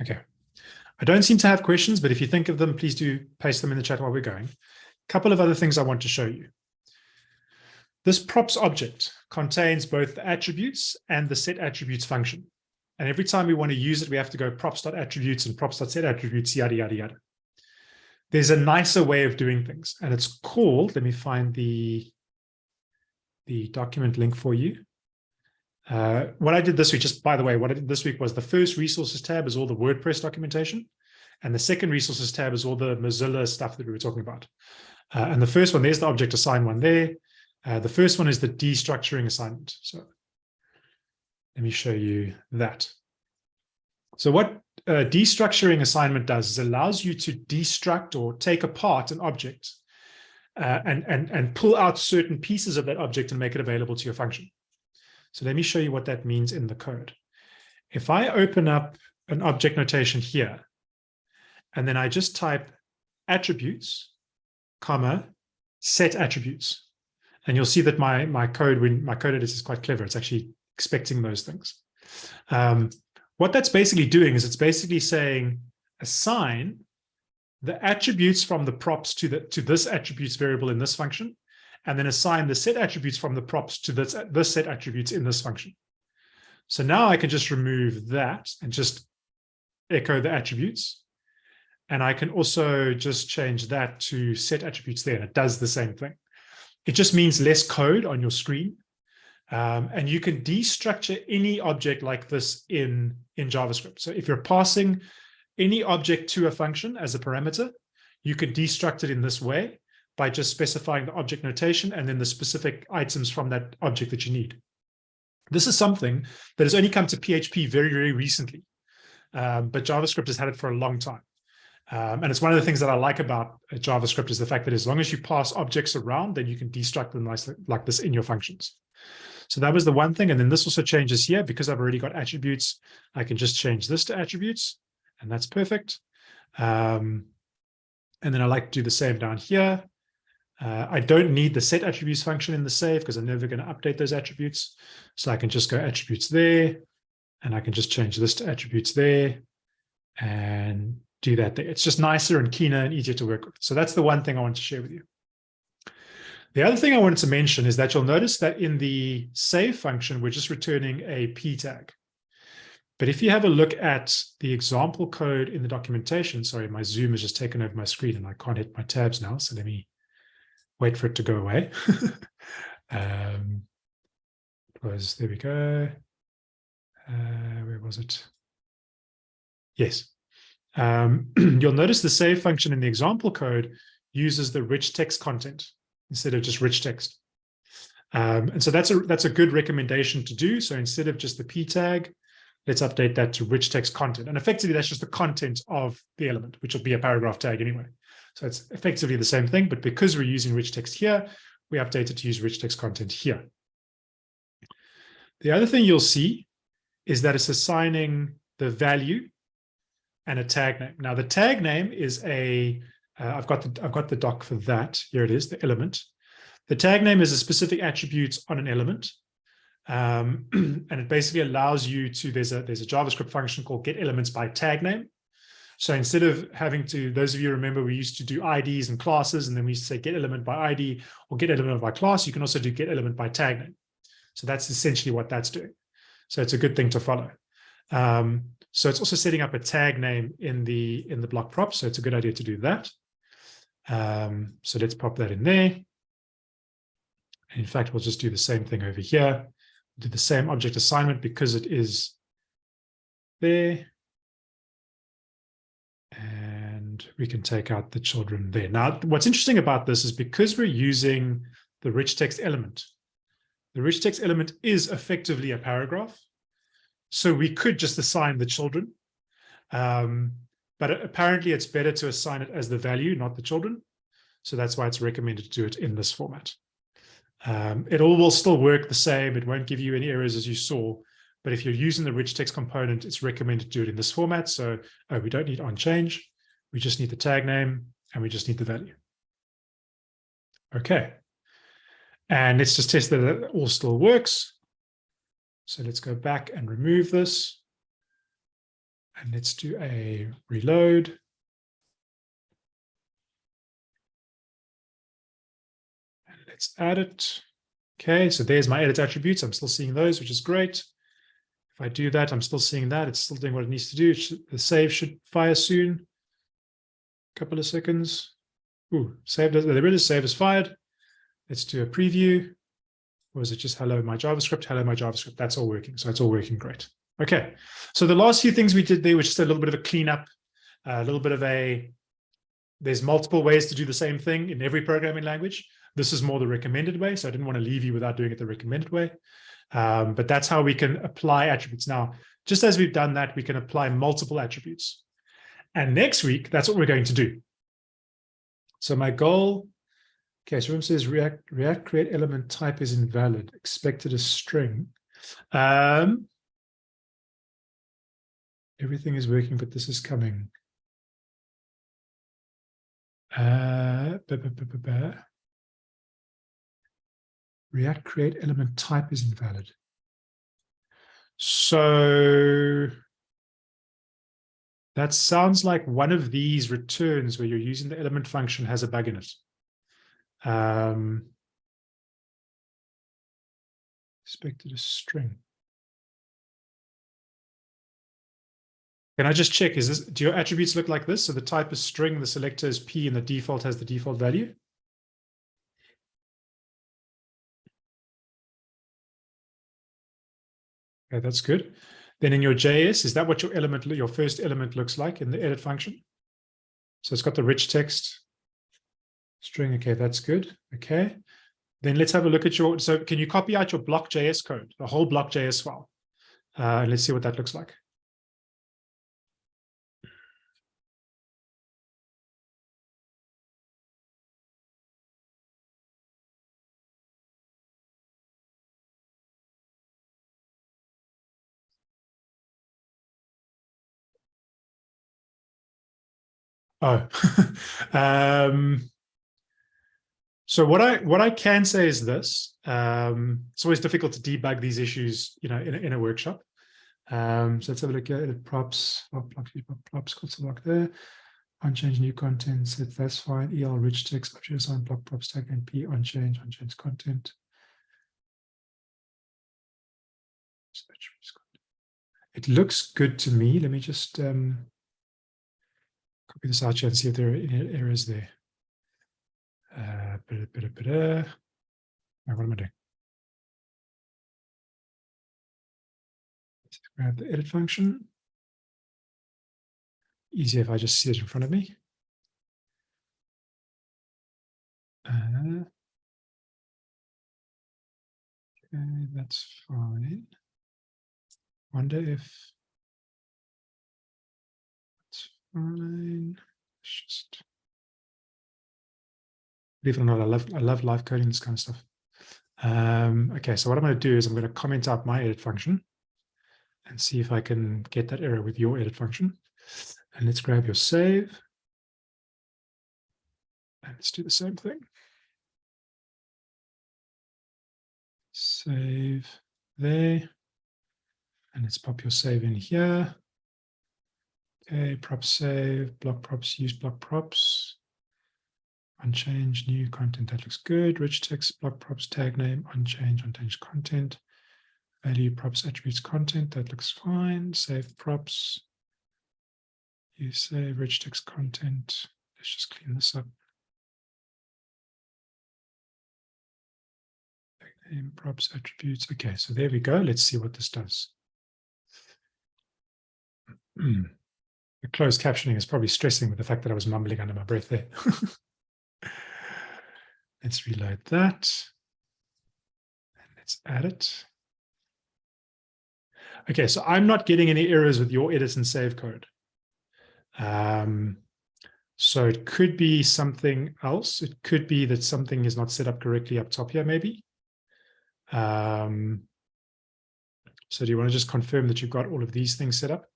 Okay. I don't seem to have questions, but if you think of them, please do paste them in the chat while we're going. A couple of other things I want to show you. This props object contains both the attributes and the set attributes function. And every time we want to use it, we have to go props.attributes and props.set attributes, yada, yada, yada. there's a nicer way of doing things, and it's called, let me find the, the document link for you. Uh, what I did this week, just by the way, what I did this week was the first resources tab is all the WordPress documentation. And the second resources tab is all the Mozilla stuff that we were talking about. Uh, and the first one, there's the object assign one there. Uh, the first one is the destructuring assignment. So let me show you that. So what uh, destructuring assignment does is allows you to destruct or take apart an object uh, and, and, and pull out certain pieces of that object and make it available to your function. So let me show you what that means in the code. If I open up an object notation here, and then I just type attributes, comma, set attributes. And you'll see that my, my code, when my code editor is quite clever, it's actually expecting those things. Um, what that's basically doing is it's basically saying assign the attributes from the props to the to this attributes variable in this function, and then assign the set attributes from the props to this, this set attributes in this function. So now I can just remove that and just echo the attributes. And I can also just change that to set attributes there, and it does the same thing. It just means less code on your screen. Um, and you can destructure any object like this in, in JavaScript. So if you're passing any object to a function as a parameter, you can destruct it in this way by just specifying the object notation and then the specific items from that object that you need. This is something that has only come to PHP very, very recently, um, but JavaScript has had it for a long time. Um, and it's one of the things that I like about uh, JavaScript is the fact that as long as you pass objects around, then you can destruct them nice, like this in your functions. So that was the one thing. And then this also changes here because I've already got attributes. I can just change this to attributes and that's perfect. Um, and then I like to do the same down here. Uh, I don't need the set attributes function in the save because I'm never going to update those attributes. So I can just go attributes there, and I can just change this to attributes there and do that there. It's just nicer and cleaner and easier to work with. So that's the one thing I want to share with you. The other thing I wanted to mention is that you'll notice that in the save function, we're just returning a p tag. But if you have a look at the example code in the documentation, sorry, my Zoom has just taken over my screen and I can't hit my tabs now. So let me wait for it to go away. um, it was, there we go. Uh, where was it? Yes. Um, you'll notice the save function in the example code uses the rich text content instead of just rich text. Um, and so that's a that's a good recommendation to do. So instead of just the p tag, let's update that to rich text content. And effectively, that's just the content of the element, which will be a paragraph tag anyway. So it's effectively the same thing, but because we're using rich text here, we update it to use rich text content here. The other thing you'll see is that it's assigning the value and a tag name. Now the tag name is a. have uh, got the I've got the doc for that. Here it is, the element. The tag name is a specific attribute on an element. Um, and it basically allows you to, there's a, there's a JavaScript function called get elements by tag name. So instead of having to, those of you remember, we used to do IDs and classes, and then we used to say get element by ID or get element by class. You can also do get element by tag name. So that's essentially what that's doing. So it's a good thing to follow. Um, so it's also setting up a tag name in the in the block prop. So it's a good idea to do that. Um, so let's pop that in there. In fact, we'll just do the same thing over here. Do the same object assignment because it is there and we can take out the children there. Now, what's interesting about this is because we're using the rich text element, the rich text element is effectively a paragraph. So we could just assign the children. Um, but apparently it's better to assign it as the value, not the children. So that's why it's recommended to do it in this format. Um, it all will still work the same. It won't give you any errors as you saw, but if you're using the rich text component, it's recommended to do it in this format. So oh, we don't need on change. We just need the tag name and we just need the value. Okay. And let's just test that it all still works. So let's go back and remove this. And let's do a reload. And let's add it. Okay, so there's my edit attributes. I'm still seeing those, which is great. If I do that, I'm still seeing that. It's still doing what it needs to do. The save should fire soon. A couple of seconds. Ooh, saved there it is, save as fired. Let's do a preview. Or is it just hello my JavaScript? Hello my JavaScript. That's all working. So it's all working great. Okay. So the last few things we did there was just a little bit of a cleanup, a little bit of a there's multiple ways to do the same thing in every programming language. This is more the recommended way. So I didn't want to leave you without doing it the recommended way. Um, but that's how we can apply attributes. Now, just as we've done that, we can apply multiple attributes. And next week, that's what we're going to do. So my goal, okay, so Rim says React, React create element type is invalid, expected a string. Um, everything is working, but this is coming. Uh, React create element type is invalid. So that sounds like one of these returns where you're using the element function has a bug in it. Um, expected a string. Can I just check, is this, do your attributes look like this? So the type is string, the selector is P, and the default has the default value? Okay, that's good. Then in your JS, is that what your element, your first element looks like in the edit function? So it's got the rich text string. Okay, that's good. Okay. Then let's have a look at your, so can you copy out your block.js code, the whole block.js file? Uh, let's see what that looks like. Oh, um, so what I what I can say is this: um, it's always difficult to debug these issues, you know, in a, in a workshop. Um, so let's have a look at it. Props, props, props, got block there. onChange new content. So that's fine. El rich text object assign block props tag p onChange onChange content. It looks good to me. Let me just um, copy this out here and see if there are any errors there. Uh, what am I doing? Let's grab the edit function. Easier if I just see it in front of me. Uh, okay, that's fine. Wonder if fine. It's just believe it or not, I love I love live coding this kind of stuff. Um, okay, so what I'm going to do is I'm going to comment out my edit function and see if I can get that error with your edit function. And let's grab your save. And let's do the same thing. Save there. And let's pop your save in here. Okay, prop save, block props, use block props. Unchanged, new content, that looks good. Rich text, block props, tag name, unchanged, unchanged content. Value props, attributes, content, that looks fine. Save props. You save rich text content. Let's just clean this up. Tag name, props, attributes. Okay, so there we go. Let's see what this does. the closed captioning is probably stressing with the fact that I was mumbling under my breath there. let's reload that. And let's add it. Okay, so I'm not getting any errors with your edit and save code. Um, so it could be something else. It could be that something is not set up correctly up top here, maybe. Um, so do you want to just confirm that you've got all of these things set up?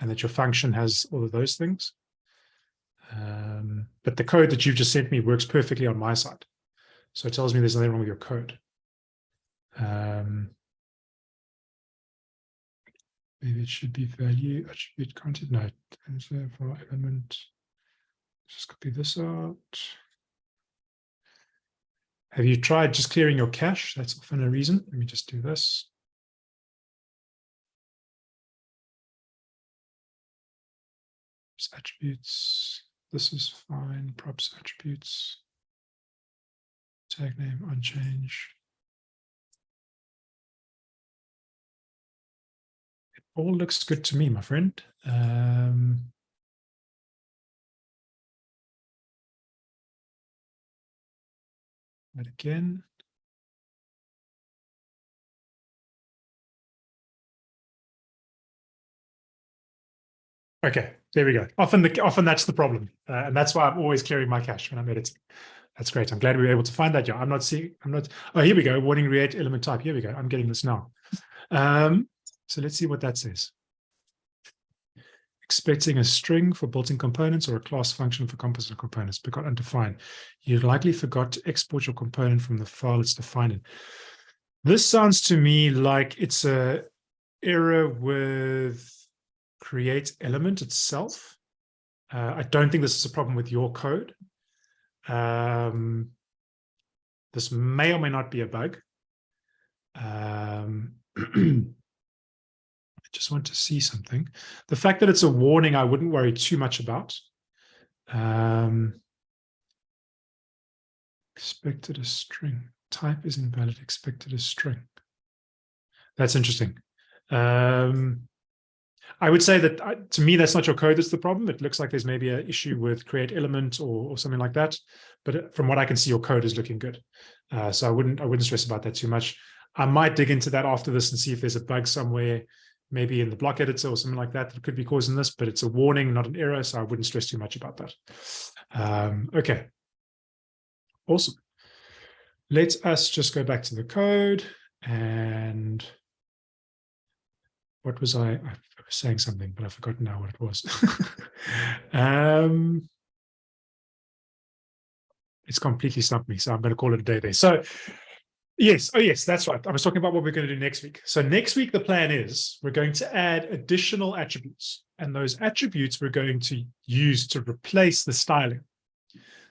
and that your function has all of those things. Um, but the code that you've just sent me works perfectly on my side. So it tells me there's nothing wrong with your code. Um, maybe it should be value attribute content. No, for element. Just copy this out. Have you tried just clearing your cache? That's often a reason. Let me just do this. attributes. This is fine. Props attributes. Tag name unchanged. It all looks good to me, my friend. Um, right again. Okay, there we go. Often the often that's the problem, uh, and that's why I'm always clearing my cache when I'm editing. That's great. I'm glad we were able to find that. Yeah, I'm not seeing. I'm not. Oh, here we go. Warning create element type. Here we go. I'm getting this now. Um, so let's see what that says. Expecting a string for built-in components or a class function for composite components, but got undefined. You likely forgot to export your component from the file it's defined in. This sounds to me like it's a error with create element itself. Uh, I don't think this is a problem with your code. Um, this may or may not be a bug. Um, I just want to see something. The fact that it's a warning, I wouldn't worry too much about. Um, expected a string. Type is invalid, expected a string. That's interesting. Um, I would say that uh, to me, that's not your code that's the problem. It looks like there's maybe an issue with create element or, or something like that. But uh, from what I can see, your code is looking good. Uh, so I wouldn't I wouldn't stress about that too much. I might dig into that after this and see if there's a bug somewhere, maybe in the block editor or something like that that could be causing this, but it's a warning, not an error. So I wouldn't stress too much about that. Um, okay. Awesome. Let us just go back to the code and what was I? I was saying something, but I've forgotten now what it was. um, it's completely stumped me, so I'm going to call it a day there. So yes, oh yes, that's right. I was talking about what we're going to do next week. So next week, the plan is we're going to add additional attributes, and those attributes we're going to use to replace the styling.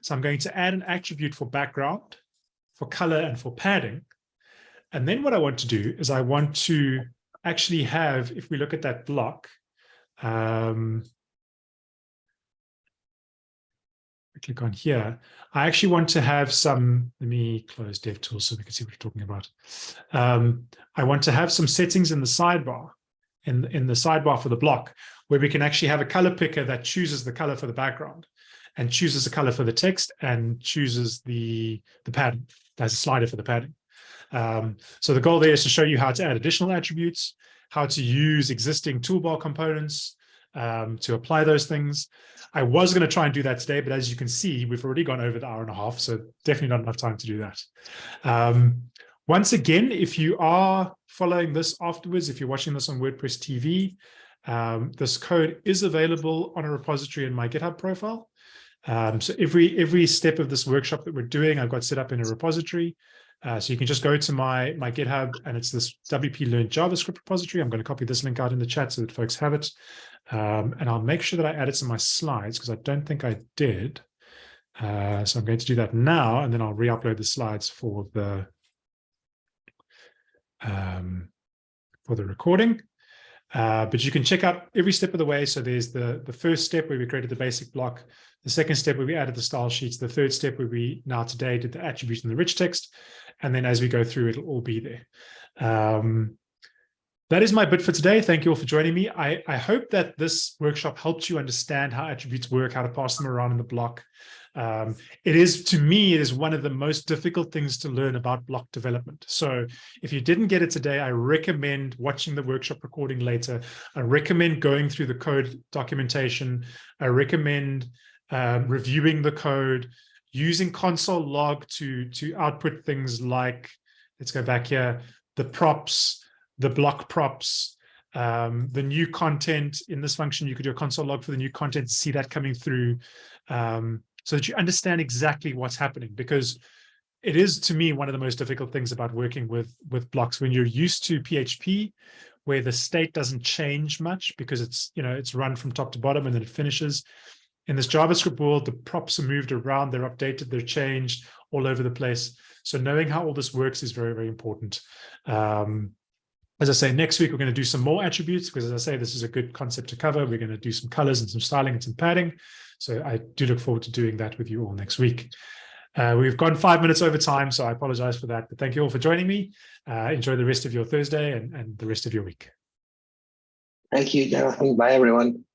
So I'm going to add an attribute for background, for color, and for padding. And then what I want to do is I want to actually have, if we look at that block, um, click on here, I actually want to have some, let me close DevTools so we can see what we're talking about. Um, I want to have some settings in the sidebar, in, in the sidebar for the block, where we can actually have a color picker that chooses the color for the background and chooses the color for the text and chooses the, the pattern. There's a slider for the padding. Um, so the goal there is to show you how to add additional attributes, how to use existing toolbar components um, to apply those things. I was going to try and do that today, but as you can see, we've already gone over the hour and a half, so definitely not enough time to do that. Um, once again, if you are following this afterwards, if you're watching this on WordPress TV, um, this code is available on a repository in my GitHub profile. Um, so every every step of this workshop that we're doing, I've got set up in a repository. Uh, so you can just go to my, my GitHub and it's this WP Learn JavaScript repository. I'm going to copy this link out in the chat so that folks have it. Um, and I'll make sure that I add it to my slides because I don't think I did. Uh, so I'm going to do that now, and then I'll re-upload the slides for the um, for the recording. Uh, but you can check out every step of the way. So there's the, the first step where we created the basic block, the second step where we added the style sheets, the third step where we now today did the attributes and the rich text. And then as we go through, it'll all be there. Um, that is my bit for today. Thank you all for joining me. I, I hope that this workshop helped you understand how attributes work, how to pass them around in the block. Um, it is, to me, it is one of the most difficult things to learn about block development. So if you didn't get it today, I recommend watching the workshop recording later. I recommend going through the code documentation. I recommend um, reviewing the code, using console log to, to output things like, let's go back here, the props, the block props, um, the new content in this function, you could do a console log for the new content, see that coming through um, so that you understand exactly what's happening because it is to me one of the most difficult things about working with with blocks when you're used to PHP where the state doesn't change much because it's you know it's run from top to bottom and then it finishes in this JavaScript world, the props are moved around, they're updated, they're changed all over the place. So knowing how all this works is very, very important. Um, as I say, next week we're going to do some more attributes because, as I say, this is a good concept to cover. We're going to do some colors and some styling and some padding. So I do look forward to doing that with you all next week. Uh, we've gone five minutes over time, so I apologize for that. But thank you all for joining me. Uh, enjoy the rest of your Thursday and, and the rest of your week. Thank you, Jonathan. Bye, everyone.